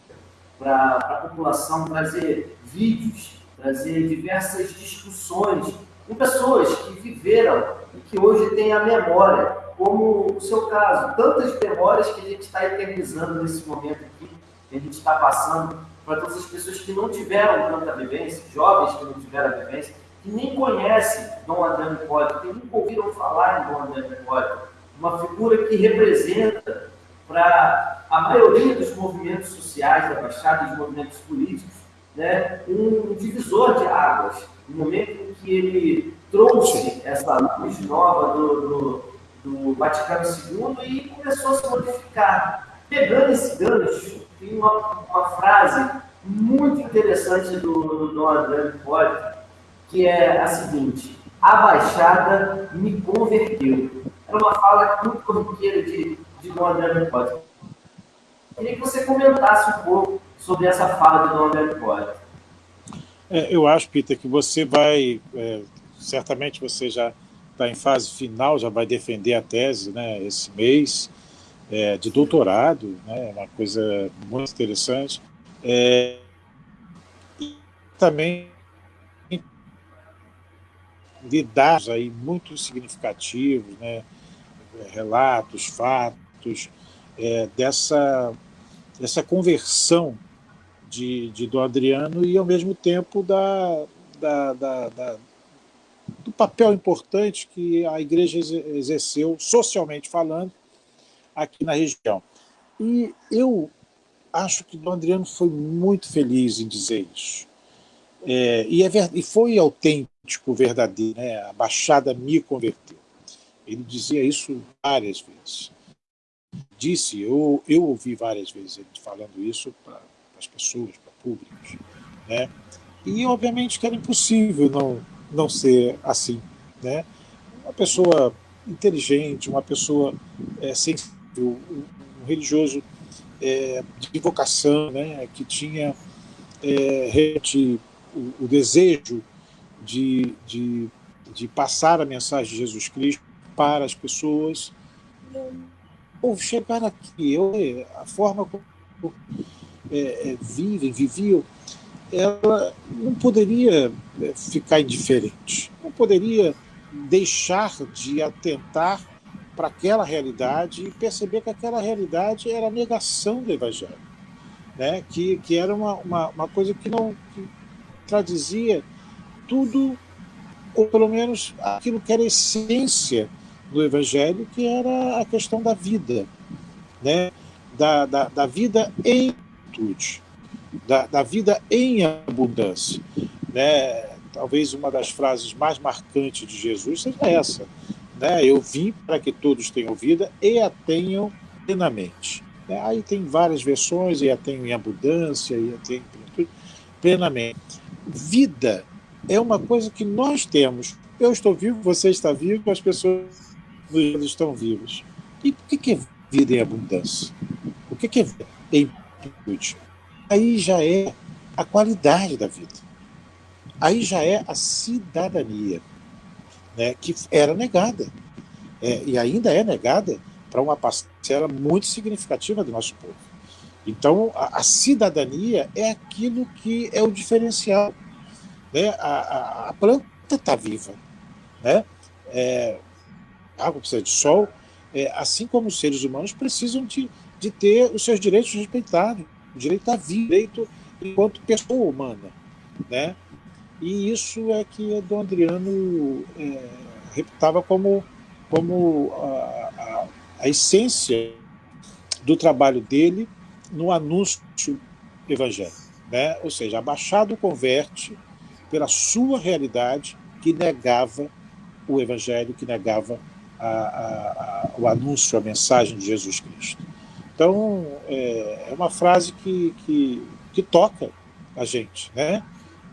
para a população, trazer vídeos, trazer diversas discussões com pessoas que viveram e que hoje têm a memória, como o seu caso, tantas memórias que a gente está eternizando nesse momento aqui, que a gente está passando para todas as pessoas que não tiveram tanta vivência, jovens que não tiveram vivência, que nem conhecem Dom André Hipólito, que nunca ouviram falar em Dom André Hipólito, uma figura que representa para a maioria dos movimentos sociais da Baixada, dos movimentos políticos, né, um divisor de águas, no momento em que ele trouxe essa luz nova do, do, do Vaticano II e começou a se modificar. Pegando esse gancho, tem uma, uma frase muito interessante do, do Dom André Hipólito, que é a seguinte: A Baixada me converteu. Era uma fala muito corriqueira de, de Dom André. Queria que você comentasse um pouco sobre essa fala de Dom André. É, eu acho, Peter, que você vai, é, certamente você já está em fase final, já vai defender a tese né, esse mês, é, de doutorado, né, uma coisa muito interessante. É, e também de aí muito significativos, né, relatos, fatos, é, dessa, dessa conversão de, de do Adriano e, ao mesmo tempo, da, da, da, da, do papel importante que a igreja exerceu, socialmente falando, aqui na região. E eu acho que o Adriano foi muito feliz em dizer isso. É, e, é, e foi autêntico, verdadeiro. Né? A Baixada me converteu. Ele dizia isso várias vezes. Disse, eu, eu ouvi várias vezes ele falando isso para as pessoas, para públicos. Né? E, obviamente, que era impossível não, não ser assim. Né? Uma pessoa inteligente, uma pessoa é, sensível, um, um religioso é, de vocação, né, que tinha é, realmente o, o desejo de, de, de, passar a mensagem de Jesus Cristo para as pessoas, ou chegar aqui, eu, a forma como é, é, vivem, viviam, ela não poderia é, ficar indiferente, não poderia deixar de atentar para aquela realidade e perceber que aquela realidade era a negação do Evangelho, né? que, que era uma, uma, uma coisa que não que traduzia tudo, ou pelo menos aquilo que era essência do Evangelho, que era a questão da vida, né? da, da, da vida em tudo, da, da vida em abundância. Né? Talvez uma das frases mais marcantes de Jesus seja essa, né? Eu vim para que todos tenham vida e a tenham plenamente. Né? Aí tem várias versões, e a tenham em abundância, e a tenham plenamente. Vida é uma coisa que nós temos. Eu estou vivo, você está vivo, as pessoas estão vivas. E o que é vida em abundância? O que é vida em plenitude? Aí já é a qualidade da vida. Aí já é a cidadania né, que era negada, é, e ainda é negada para uma parcela muito significativa do nosso povo. Então, a, a cidadania é aquilo que é o diferencial. Né? A, a, a planta está viva. Né? É, água precisa de sol, é, assim como os seres humanos precisam de, de ter os seus direitos respeitados. O direito à vida, o direito enquanto pessoa humana. Né? E isso é que Dom Adriano é, reputava como, como a, a, a, essência do trabalho dele no anúncio evangélico. Né? Ou seja, abaixado converte pela sua realidade que negava o evangelho, que negava a, o anúncio, a mensagem de Jesus Cristo. Então, é, é uma frase que, que, que toca a gente, né?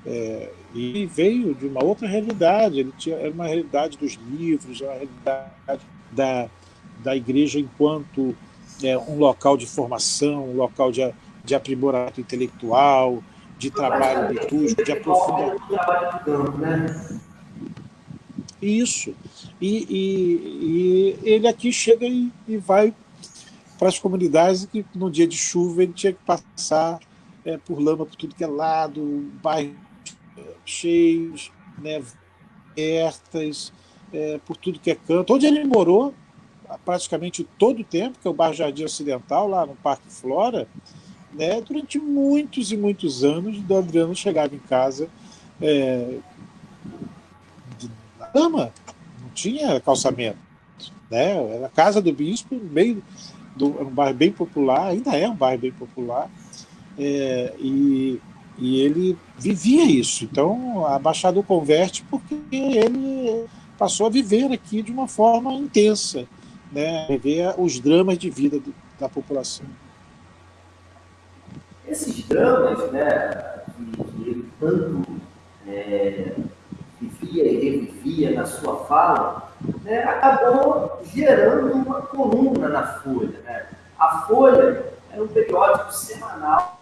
É, e veio de uma outra realidade, ele tinha, era uma realidade dos livros, uma realidade da, da igreja enquanto é, um local de formação, um local de, de aprimoramento intelectual, de trabalho litúrgico, de aprofundamento. Isso. E, e, e, ele aqui chega e, e vai para as comunidades que no dia de chuva ele tinha que passar é, por lama por tudo que é lado, bairros cheios, né, abertas, é, por tudo que é canto. Onde ele morou, praticamente todo o tempo, que é o bairro Jardim Ocidental, lá no Parque Flora, né, durante muitos e muitos anos, o Adriano chegava em casa é, de lama, não tinha calçamento. Né? Era a casa do bispo, meio do, um bairro bem popular, ainda é um bairro bem popular, é, e, e ele vivia isso. Então, a Baixada o converte porque ele passou a viver aqui de uma forma intensa, né? viver os dramas de vida do, da população. Esses dramas, né, que ele tanto é, vivia e revivia na sua fala, né, acabou gerando uma coluna na Folha. Né? A Folha era um periódico semanal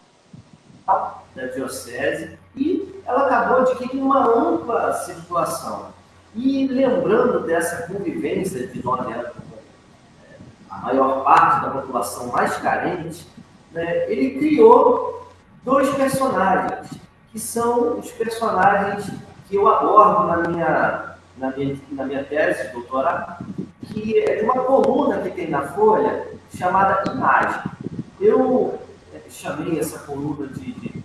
da Diocese e ela acabou adquirindo uma ampla circulação. E lembrando dessa convivência de Dona Helena com é, a maior parte da população mais carente, né, ele criou dois personagens, que são os personagens que eu abordo na minha, na minha, na minha tese de doutorado, que é de uma coluna que tem na Folha chamada Imagem. Eu é, chamei essa coluna de, de, de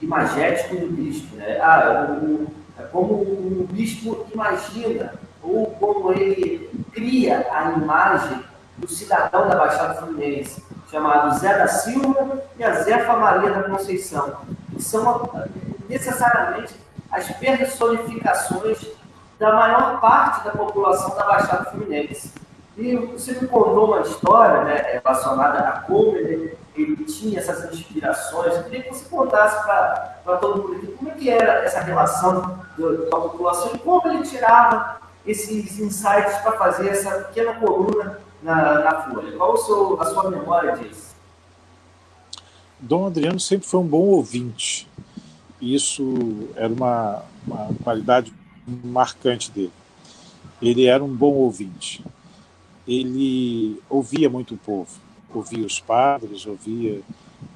imagético do bispo. Né? Ah, o, é como o bispo imagina, ou como ele cria a imagem do cidadão da Baixada Fluminense, chamado Zé da Silva e a Zefa Maria da Conceição, que são necessariamente as personificações da maior parte da população da Baixada Fluminense. E você me contou uma história né, relacionada a como ele, ele tinha essas inspirações. Eu queria que você contasse para todo mundo como é que era essa relação com a população e como ele tirava esses insights para fazer essa pequena coluna na, na Folha. Qual seu, a sua memória disso? Dom Adriano sempre foi um bom ouvinte. Isso era uma, uma qualidade marcante dele. Ele era um bom ouvinte. Ele ouvia muito o povo, ouvia os padres, ouvia.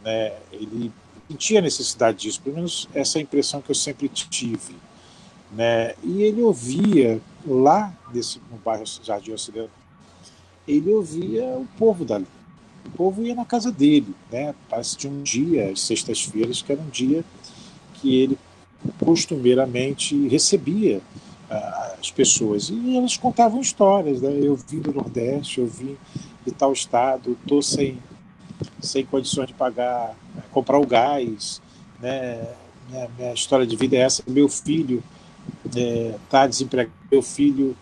Né, ele sentia necessidade disso, pelo menos essa é a impressão que eu sempre tive. Né? E ele ouvia lá nesse, no bairro Jardim Ocidental, ele ouvia o povo dali. O povo ia na casa dele, né? Parece de um dia, sextas-feiras, que era um dia que ele costumeiramente recebia uh, as pessoas. E elas contavam histórias, né? Eu vim do Nordeste, eu vim de tal estado, estou sem, sem condições de pagar, comprar o gás, né? Minha, minha história de vida é essa. Meu filho está é, desempregado, meu filho,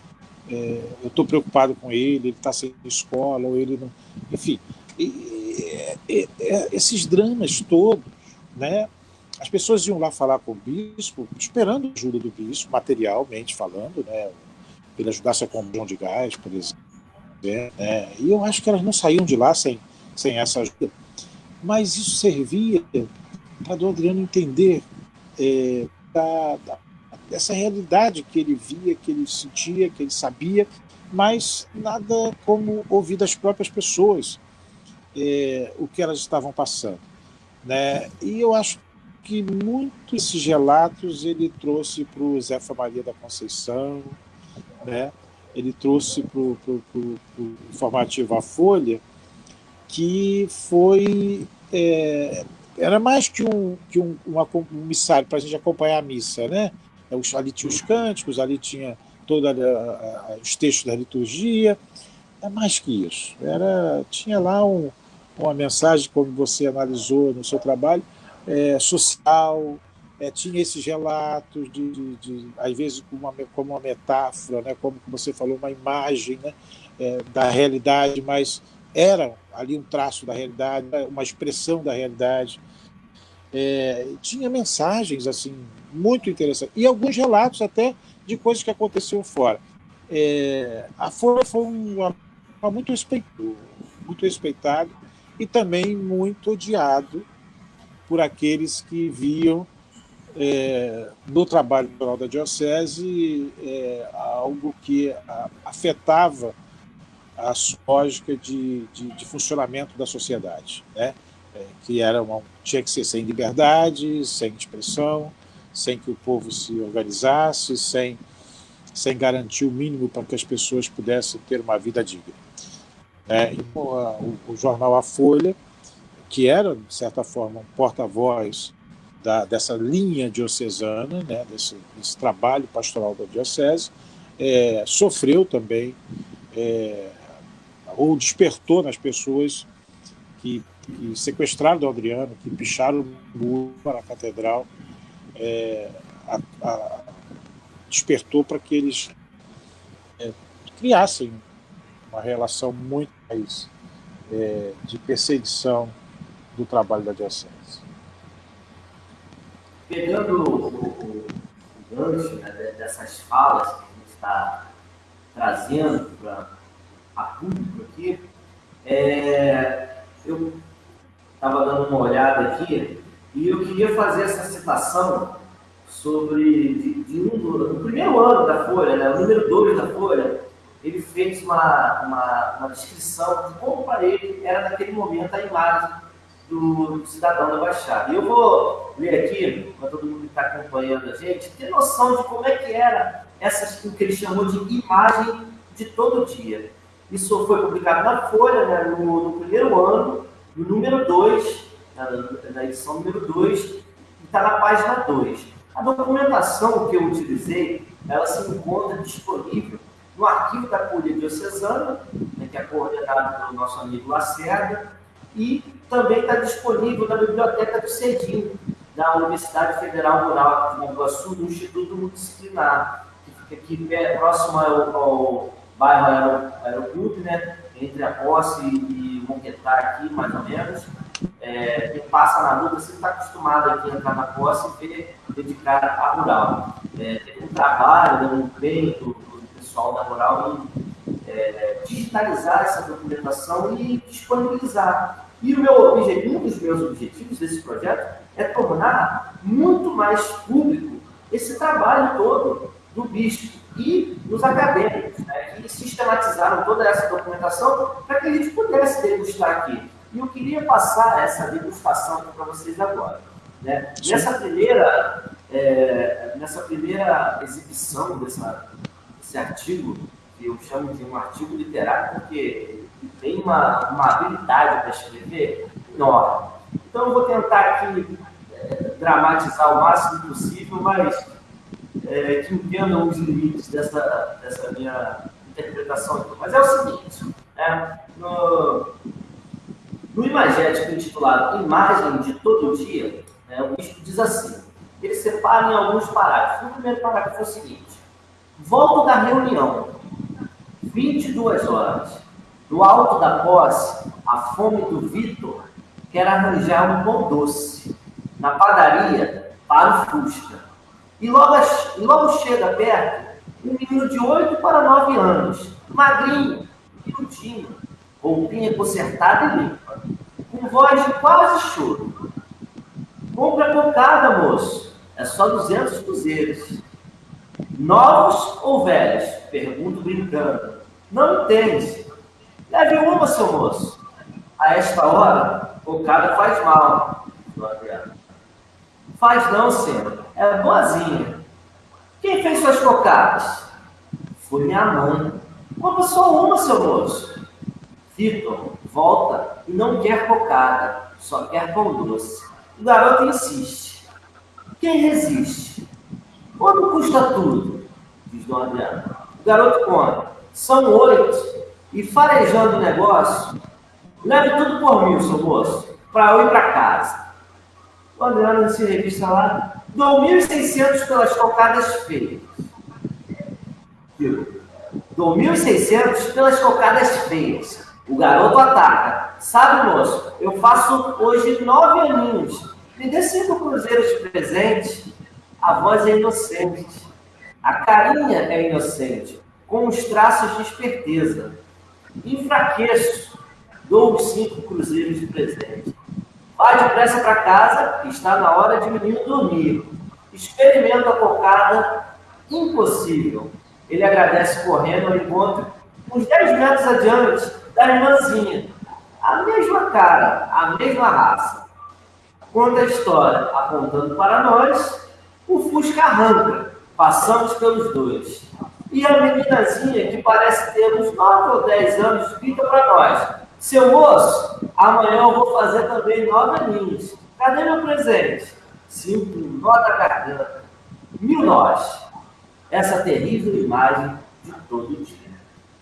é, eu estou preocupado com ele, ele está sem escola, ou ele não. Enfim, e, e, e, esses dramas todos, né? As pessoas iam lá falar com o bispo, esperando a ajuda do bispo, materialmente falando, né? Ele ajudasse a comprar de gás, por exemplo. Né? E eu acho que elas não saíam de lá sem, sem essa ajuda. Mas isso servia para o Adriano entender é, da, da, dessa realidade que ele via, que ele sentia, que ele sabia, mas nada como ouvir das próprias pessoas é, o que elas estavam passando. Né? E eu acho que muitos desses relatos ele trouxe para o Zefa Maria da Conceição, né? ele trouxe para o informativo A Folha, que foi. É, era mais que um, que um, uma, um missário para a gente acompanhar a missa. Né? Ali tinha os cânticos, ali tinha todos os textos da liturgia. É mais que isso. Era, tinha lá um, uma mensagem, como você analisou no seu trabalho, é, social, é, tinha esses relatos, de, de, de, às vezes como uma, como uma metáfora, né, como você falou, uma imagem né, é, da realidade, mas era ali um traço da realidade, uma expressão da realidade. É, tinha mensagens assim muito interessantes e alguns relatos até de coisas que aconteciam fora. É, a Folha foi um, muito respeitado, muito respeitado e também muito odiado por aqueles que viam é, no trabalho da Diocese é, algo que afetava a lógica de, de, de funcionamento da sociedade, né? É, que era uma, tinha que ser sem liberdade, sem expressão, sem que o povo se organizasse, sem, sem garantir o mínimo para que as pessoas pudessem ter uma vida digna. É, o, o, jornal A Folha, que era, de certa forma, um porta-voz dessa linha diocesana, né, desse, desse, trabalho pastoral da diocese, é, sofreu também, é, ou despertou nas pessoas que, que sequestraram o Adriano, que picharam o muro para a catedral, é, a, a, despertou para que eles é, criassem uma relação muito mais é, de perseguição do trabalho da diocese. Pegando o, gancho né, dessas falas que a gente está trazendo para a público aqui, é, eu estava dando uma olhada aqui e eu queria fazer essa citação sobre de, de um no primeiro ano da Folha, né, o número 2 da Folha, ele fez uma, uma, uma descrição de como para ele era naquele momento a imagem do, do cidadão da Baixada. E eu vou ler aqui, para todo mundo que está acompanhando a gente, ter noção de como é que era essa, o que ele chamou de imagem de todo dia. Isso foi publicado na Folha, né, no, no primeiro ano, no número 2, na, na, edição número 2, e está na página 2. A documentação que eu utilizei, ela se encontra disponível no arquivo da Curia Diocesana, né, que é coordenado pelo nosso amigo Lacerda, e também está disponível na Biblioteca do Cedim, da Universidade Federal Rural de Nova Iguaçu, do Instituto Multidisciplinar, que fica aqui próximo ao, ao bairro Aeroclube, né? entre a Posse e Monquetá aqui, mais ou menos. É, quem passa na luta sempre está acostumado aqui a entrar na Posse e ver dedicar a rural. É, tem um trabalho, né, um empenho do, do pessoal da rural em é, digitalizar essa documentação e disponibilizar. E o meu objetivo, um dos meus objetivos desse projeto é tornar muito mais público esse trabalho todo do bispo e dos acadêmicos, né, que sistematizaram toda essa documentação para que a gente pudesse degustar aqui. E eu queria passar essa degustação para vocês agora. Né? Nessa, primeira, é, nessa primeira exibição dessa, desse artigo, que eu chamo de um artigo literário, porque tem uma, uma habilidade para escrever enorme. Então, eu vou tentar aqui é, dramatizar o máximo possível, mas é, que entendam os limites dessa, dessa minha interpretação. Mas é o seguinte, né? no, no imagético intitulado Imagem de Todo Dia, né, o bispo diz assim, ele separa em alguns parágrafos. O primeiro parágrafo é o seguinte, volto da reunião, 22 horas, no alto da posse, a fome do Vitor quer arranjar um pão doce. Na padaria, para o Fusca. E logo, e logo chega perto um menino de 8 para 9 anos, magrinho, miudinho, roupinha consertada e limpa, com voz de quase choro. Compra cocada, moço. É só 200 cruzeiros. Novos ou velhos? Pergunto brincando. Não entende. Leve uma, seu moço. A esta hora, cocada faz mal. Faz não, senhor. É boazinha. Quem fez suas cocadas? Foi minha mãe. Compra só uma, seu moço. Vitor, volta e não quer cocada, só quer pão doce. O garoto insiste. Quem resiste? Quanto custa tudo? Diz Dona Adriana. Garoto conta. São oito. E farejando o negócio, leve tudo por mil, seu moço, para eu ir para casa. O Adriano se revista lá, 2.600 pelas cocadas feias. 2.600 pelas cocadas feias. O garoto ataca. Sabe, moço, eu faço hoje nove aninhos. Me dê cinco cruzeiros de presente. A voz é inocente. A carinha é inocente, com os traços de esperteza. Enfraqueço. Dou os cinco cruzeiros de presente. Vá depressa para casa, está na hora de menino dormir. Experimenta a cocada, impossível. Ele agradece correndo ao encontro uns 10 metros adiante da irmãzinha. A mesma cara, a mesma raça. Conta a história apontando para nós, o Fusca arranca. Passamos pelos dois. E a meninazinha, que parece ter uns 9 ou 10 anos, grita para nós: Seu moço, amanhã eu vou fazer também nove aninhos. Cadê meu presente? Sinto um nó da garganta. Mil nós. Essa terrível imagem de todo dia.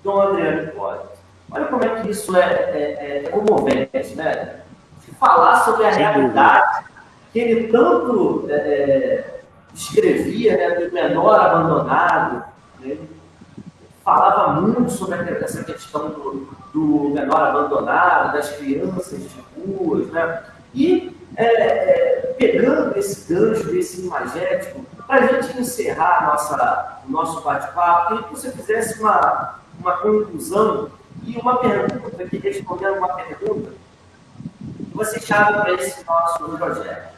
Dom Adriano Pode. Olha como é que isso é, é, é comovente, né? De falar sobre a realidade que ele tanto é, é, escrevia, né, do menor abandonado, né? falava muito sobre essa questão do, do menor abandonado, das crianças de ruas, né? E é, é, pegando esse gancho desse imagético, para a gente encerrar nossa, o nosso bate-papo, queria que você fizesse uma, uma conclusão e uma pergunta, que respondendo uma pergunta, você chama para esse nosso projeto.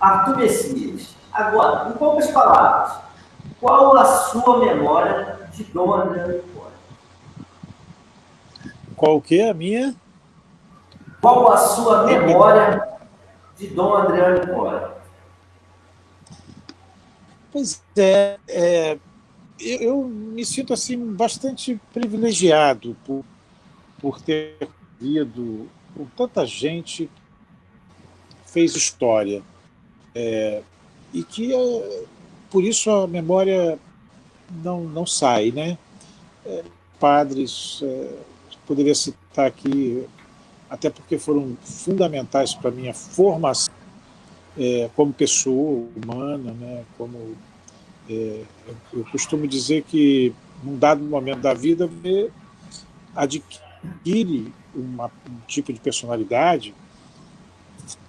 Arthur Messias, agora, em poucas palavras, qual a sua memória de Dom Adriano Hipólito? Qual que é a minha? Qual a sua memória de Dom Adriano Hipólito? Pois é, é eu, eu, me sinto assim bastante privilegiado por, por ter vindo com tanta gente fez história é, e que é, por isso a memória não, não sai, né? É, padres, é, poderia citar aqui, até porque foram fundamentais para a minha formação é, como pessoa humana, né? Como é, eu costumo dizer que, num dado momento da vida, adquire uma, um tipo de personalidade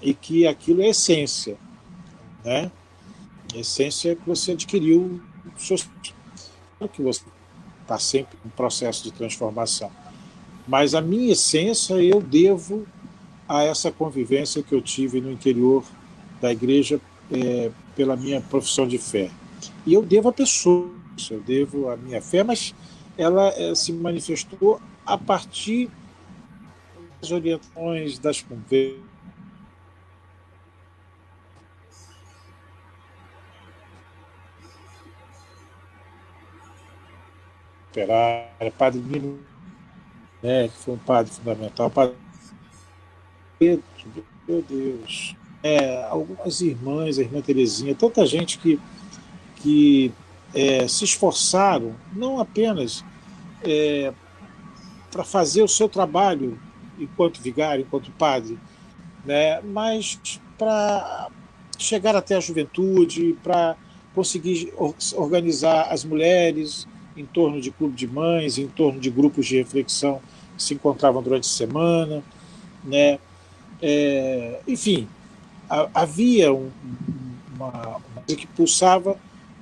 e que aquilo é essência. Né? A essência é que você adquiriu que você está sempre em processo de transformação. Mas a minha essência eu devo a essa convivência que eu tive no interior da igreja é, pela minha profissão de fé. E eu devo a pessoas, eu devo a minha fé, mas ela é, se manifestou a partir das orientações, das conversas. Padre Nino, né, que foi um padre fundamental, padre Pedro, meu Deus, é, algumas irmãs, a irmã Terezinha, tanta gente que que é, se esforçaram não apenas é, para fazer o seu trabalho enquanto vigário, enquanto padre, né, mas para chegar até a juventude, para conseguir organizar as mulheres em torno de clube de mães, em torno de grupos de reflexão que se encontravam durante a semana, né? É, enfim, havia um, uma, uma coisa que pulsava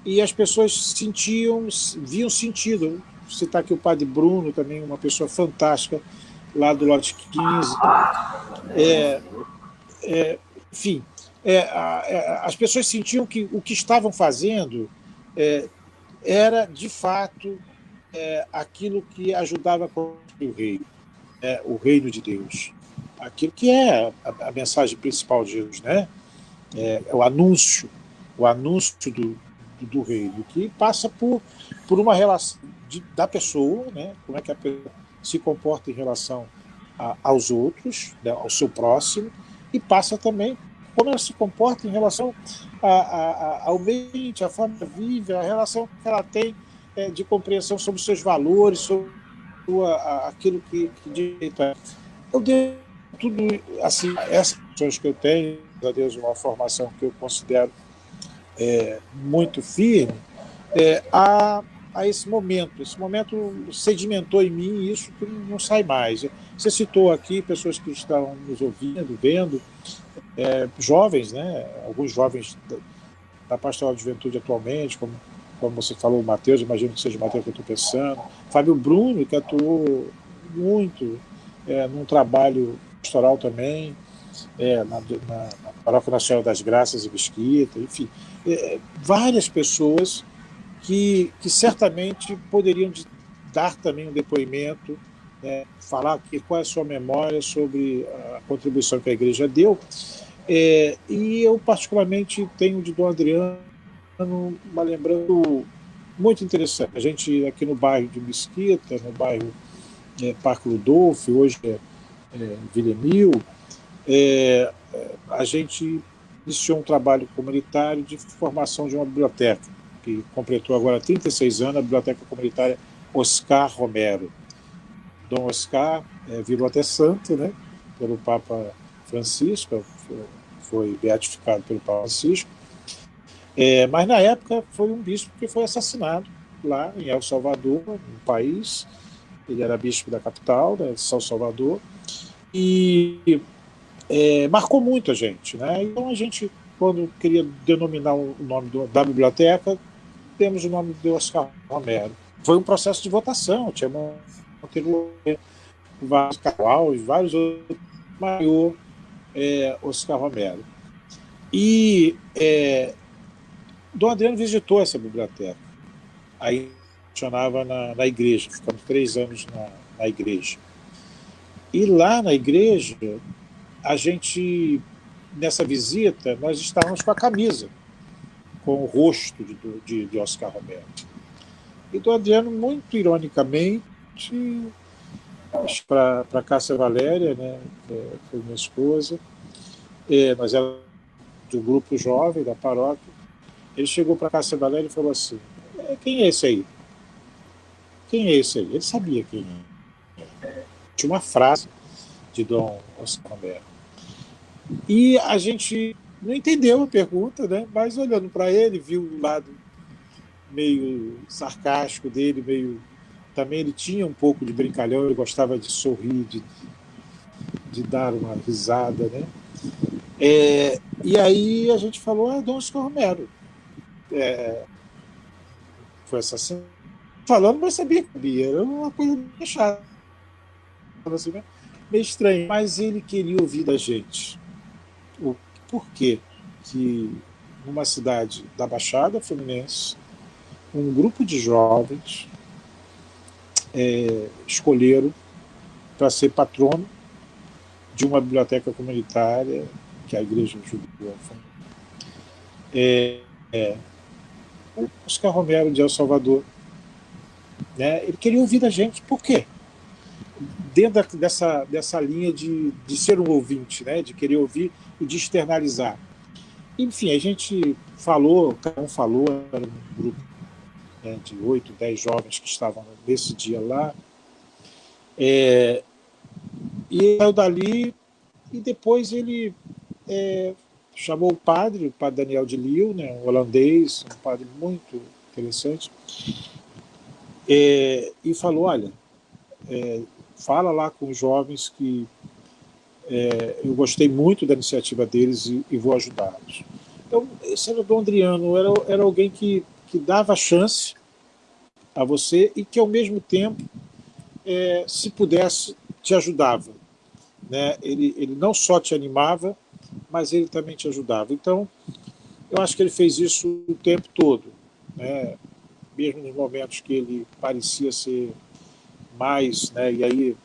e as pessoas sentiam, viam sentido. Vou citar aqui o padre Bruno, também uma pessoa fantástica, lá do lote 15. É, é, enfim, é, é, as pessoas sentiam que o que estavam fazendo é, era, de fato, é, aquilo que ajudava a construir o reino, o reino de Deus. Aquilo que é a, a mensagem principal de Jesus, né? é o anúncio, o anúncio do, do reino, que passa por, por uma relação de, da pessoa, né? como é que a pessoa se comporta em relação a, aos outros, né? ao seu próximo, e passa também como ela se comporta em relação a, a, ao meio ambiente, a forma que vive, a relação que ela tem é, de compreensão sobre os seus valores, sobre sua, aquilo que, que direito é. Eu dei tudo, assim, essas questões que eu tenho, a Deus, uma formação que eu considero é, muito firme é, a, a esse momento. Esse momento sedimentou em mim isso não sai mais. Você citou aqui pessoas que estão nos ouvindo, vendo, é, jovens, né? alguns jovens da, da Pastoral de Juventude atualmente, como, como você falou, o Matheus, imagino que seja o Matheus que eu estou pensando, Fábio Bruno, que atuou muito é, num trabalho pastoral também, é, na, na, na Paróquia Nacional das Graças e Mesquita, enfim, é, várias pessoas que, que certamente poderiam dar também um depoimento, né, falar aqui qual é a sua memória sobre a contribuição que a igreja deu. É, e eu, particularmente, tenho de Dom Adriano uma lembrança muito interessante. A gente, aqui no bairro de Mesquita, no bairro é, Parque Ludolfo, hoje é, é Villemil, é, a gente iniciou um trabalho comunitário de formação de uma biblioteca, que completou agora 36 anos, a Biblioteca Comunitária Oscar Romero. Dom Oscar é, virou até santo, né, pelo Papa Francisco, foi beatificado pelo Papa Francisco, é, mas na época foi um bispo que foi assassinado lá em El Salvador, um país, ele era bispo da capital, né, de São Salvador, e é, marcou muito a gente. Né? Então a gente, quando queria denominar o nome do, da biblioteca, temos o nome de Oscar Romero. Foi um processo de votação, tinha Monteiro, vários Carvalho, vários outros, maior é, Oscar Romero. E é, Dom Adriano visitou essa biblioteca. Aí funcionava na, na igreja, ficamos três anos na, na igreja. E lá na igreja, a gente, nessa visita, nós estávamos com a camisa, com o rosto de, de, de Oscar Romero. E do Adriano, muito ironicamente, para Cássia Valéria, né, que foi minha esposa, é, nós éramos do grupo jovem da paróquia, ele chegou para Cássia Valéria e falou assim, é, quem é esse aí? Quem é esse aí? Ele sabia quem é. Tinha uma frase de Dom Oscar Romero. E a gente não entendeu a pergunta, né? mas olhando para ele, viu o lado meio sarcástico dele, meio também ele tinha um pouco de brincalhão, ele gostava de sorrir, de, de dar uma risada, né? É, e aí a gente falou, ah, Dom Romero. É, foi assassinado. Falando, mas sabia que sabia, era uma coisa meio chata, assim, meio estranho. Mas ele queria ouvir da gente o porquê que numa cidade da Baixada Fluminense, um grupo de jovens é, escolheram para ser patrono de uma biblioteca comunitária que a Igreja Judaica é, é, Oscar Romero de El Salvador. Né, ele queria ouvir da gente, por quê? Dentro dessa, dessa linha de, de ser um ouvinte, né, de querer ouvir e de externalizar. Enfim, a gente falou, cada um falou, era um grupo né, de oito, dez jovens que estavam nesse dia lá. É, e saiu dali e depois ele é, chamou o padre, o padre Daniel de Liu, né, um holandês, um padre muito interessante, é, e falou, olha, é, fala lá com os jovens que é, eu gostei muito da iniciativa deles e, e vou ajudá-los. Então, esse era o Dom Adriano, era, era alguém que, que dava chance a você e que, ao mesmo tempo, é, se pudesse, te ajudava. Né? Ele, ele não só te animava, mas ele também te ajudava. Então, eu acho que ele fez isso o tempo todo. Né? Mesmo nos momentos que ele parecia ser mais... Né? E aí,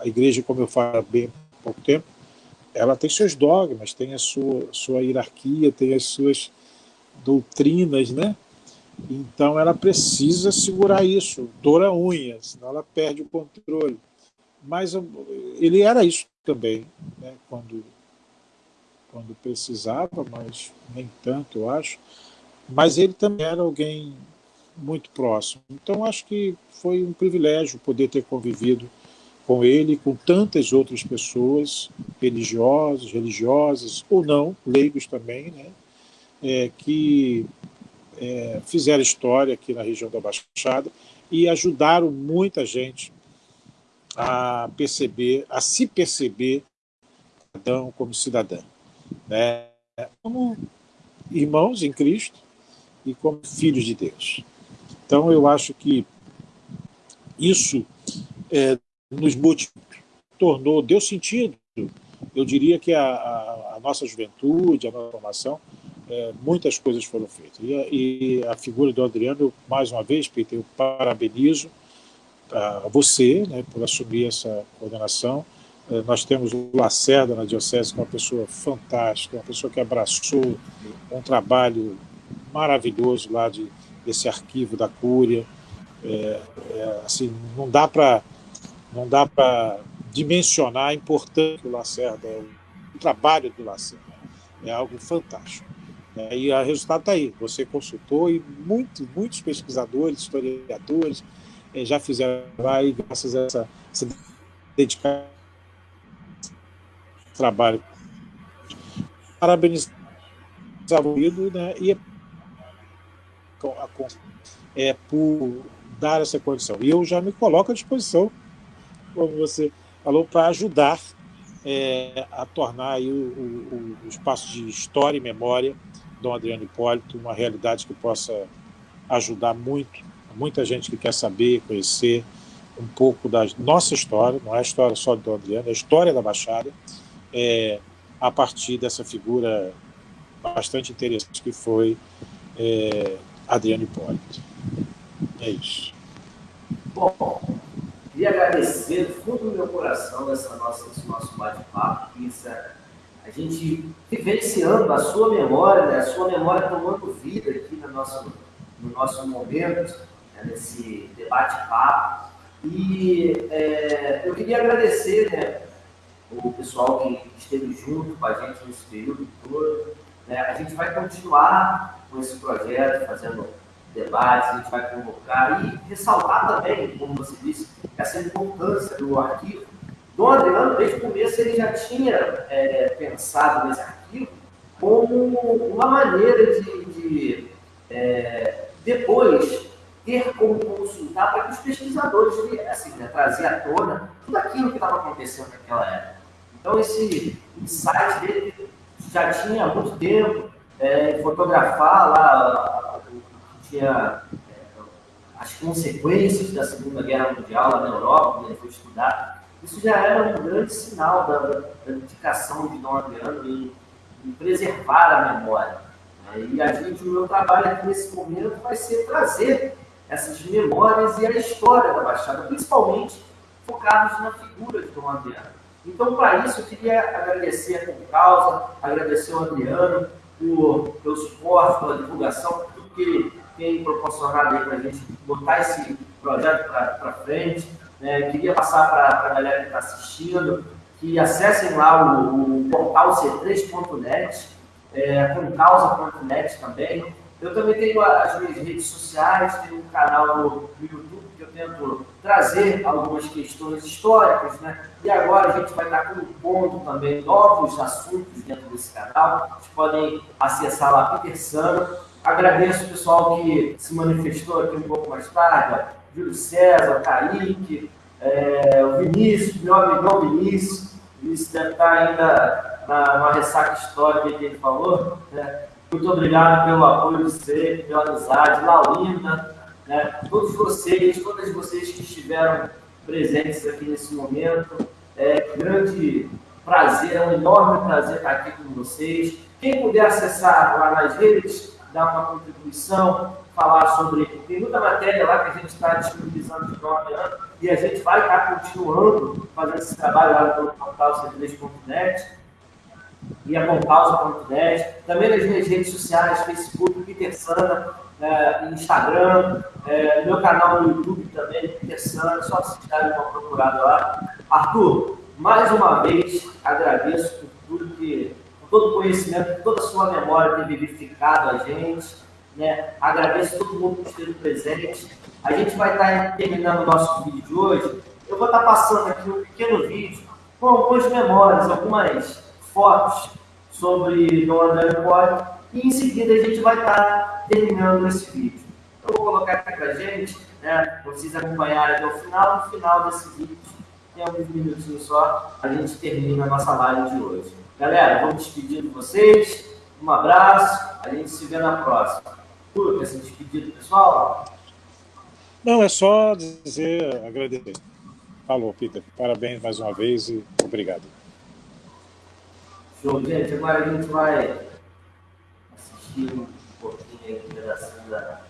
a igreja, como eu falo bem pouco tempo, ela tem seus dogmas, tem a sua, sua hierarquia, tem as suas doutrinas, né? Então ela precisa segurar isso, dora unha, senão ela perde o controle. Mas ele era isso também, né? quando, quando precisava, mas nem tanto, eu acho. Mas ele também era alguém muito próximo. Então acho que foi um privilégio poder ter convivido com ele, com tantas outras pessoas, religiosos, religiosas ou não, leigos também, né, é, que é, fizeram história aqui na região da Baixada e ajudaram muita gente a perceber, a se perceber cidadão como cidadã, né, como irmãos em Cristo e como filhos de Deus. Então eu acho que isso é, nos tornou, deu sentido. Eu diria que a, a, a nossa juventude, a nossa formação, é, muitas coisas foram feitas. E a, e a, figura do Adriano, mais uma vez, Peter, eu parabenizo, a você né, por assumir essa coordenação. É, nós temos o Lacerda na Diocese, que é uma pessoa fantástica, uma pessoa que abraçou um trabalho maravilhoso lá de, desse arquivo da Cúria. É, é, assim, não dá para não dá para dimensionar a importância do Lacerda, o trabalho do Lacerda. É algo fantástico. Né? E o resultado está aí. Você consultou e muito, muitos pesquisadores, historiadores eh, já fizeram lá e graças a essa, essa dedicação trabalho. Parabenizar o né? e é, por dar essa condição. E eu já me coloco à disposição, como você falou, para ajudar é, a tornar o, o, o, espaço de história e memória Dom Adriano Hipólito uma realidade que possa ajudar muito, muita gente que quer saber, conhecer um pouco da nossa história, não é a história só de Dom Adriano, é a história da Baixada, é, a partir dessa figura bastante interessante que foi é, Adriano Hipólito. É isso. Bom, queria agradecer do fundo do meu coração essa nossa, esse nosso bate-papo, a gente vivenciando a sua memória, né, a sua memória tomando vida aqui no nosso, no nosso momento, né, nesse debate-papo. E é, eu queria agradecer né, o pessoal que esteve junto com a gente nesse período todo. Né, a gente vai continuar com esse projeto, fazendo debates, a gente vai convocar e ressaltar também, como você disse, essa importância do arquivo Dom Adriano, desde o começo, ele já tinha é, pensado nesse arquivo como uma maneira de, de é, depois ter como consultar para que os pesquisadores viessem né, trazer à tona tudo aquilo que estava acontecendo naquela época. Então, esse insight dele já tinha há muito tempo, é, fotografar lá tinha é, as consequências da Segunda Guerra Mundial lá na Europa, ele foi estudar isso já era um grande sinal da, da dedicação de Dom Adriano em, em preservar a memória. Né? E a gente, o meu trabalho aqui nesse momento vai ser trazer essas memórias e a história da Baixada, principalmente focados na figura de Dom Adriano. Então, para isso, eu queria agradecer a Concausa, agradecer ao Adriano por, pelo suporte, pela divulgação, por tudo que ele tem proporcionado para a gente botar esse projeto para frente. Né? Queria passar para a galera que está assistindo que acessem lá o, o portal c3.net, é, com causa.net também. Eu também tenho as minhas redes sociais, tenho um canal no YouTube que eu tento trazer algumas questões históricas, né? E agora a gente vai estar compondo também novos assuntos dentro desse canal. Vocês podem acessar lá Peter Sano. Agradeço o pessoal que se manifestou aqui um pouco mais tarde, Júlio César, Kaique, é, o Vinícius, meu amigão Vinícius, Vinícius deve estar ainda na, na ressaca histórica que ele falou. Né? Muito obrigado pelo apoio de sempre, pela amizade, Laulinda, né? todos vocês, todas vocês que estiveram presentes aqui nesse momento. É grande prazer, é um enorme prazer estar aqui com vocês. Quem puder acessar lá nas redes, dar uma contribuição, falar sobre. Tem muita matéria lá que a gente está disponibilizando de nome ano e a gente vai estar continuando fazendo esse trabalho lá no portal c3.net e a compausa.net. Também nas minhas redes sociais, Facebook, Peter Sana, é, Instagram, é, meu canal no YouTube também, Peter Sana, só se darem uma procurada lá. Arthur, mais uma vez agradeço por tudo que, por todo o conhecimento, por toda a sua memória ter vivificado a gente né? Agradeço a todo mundo que esteve presente. A gente vai estar terminando o nosso vídeo de hoje. Eu vou estar passando aqui um pequeno vídeo com algumas memórias, algumas fotos sobre Dom André. E em seguida a gente vai estar terminando esse vídeo. Eu vou colocar aqui para a gente, né, vocês acompanharem até o final. No final desse vídeo, tem alguns minutinhos só, a gente termina a nossa live de hoje. Galera, vou me despedir de vocês. Um abraço, a gente se vê na próxima. Arthur, quer se despedir pessoal? Não, é só dizer, agradecer. Falou, Peter. Parabéns mais uma vez e obrigado. Show, gente. Agora a gente vai assistir um pouquinho da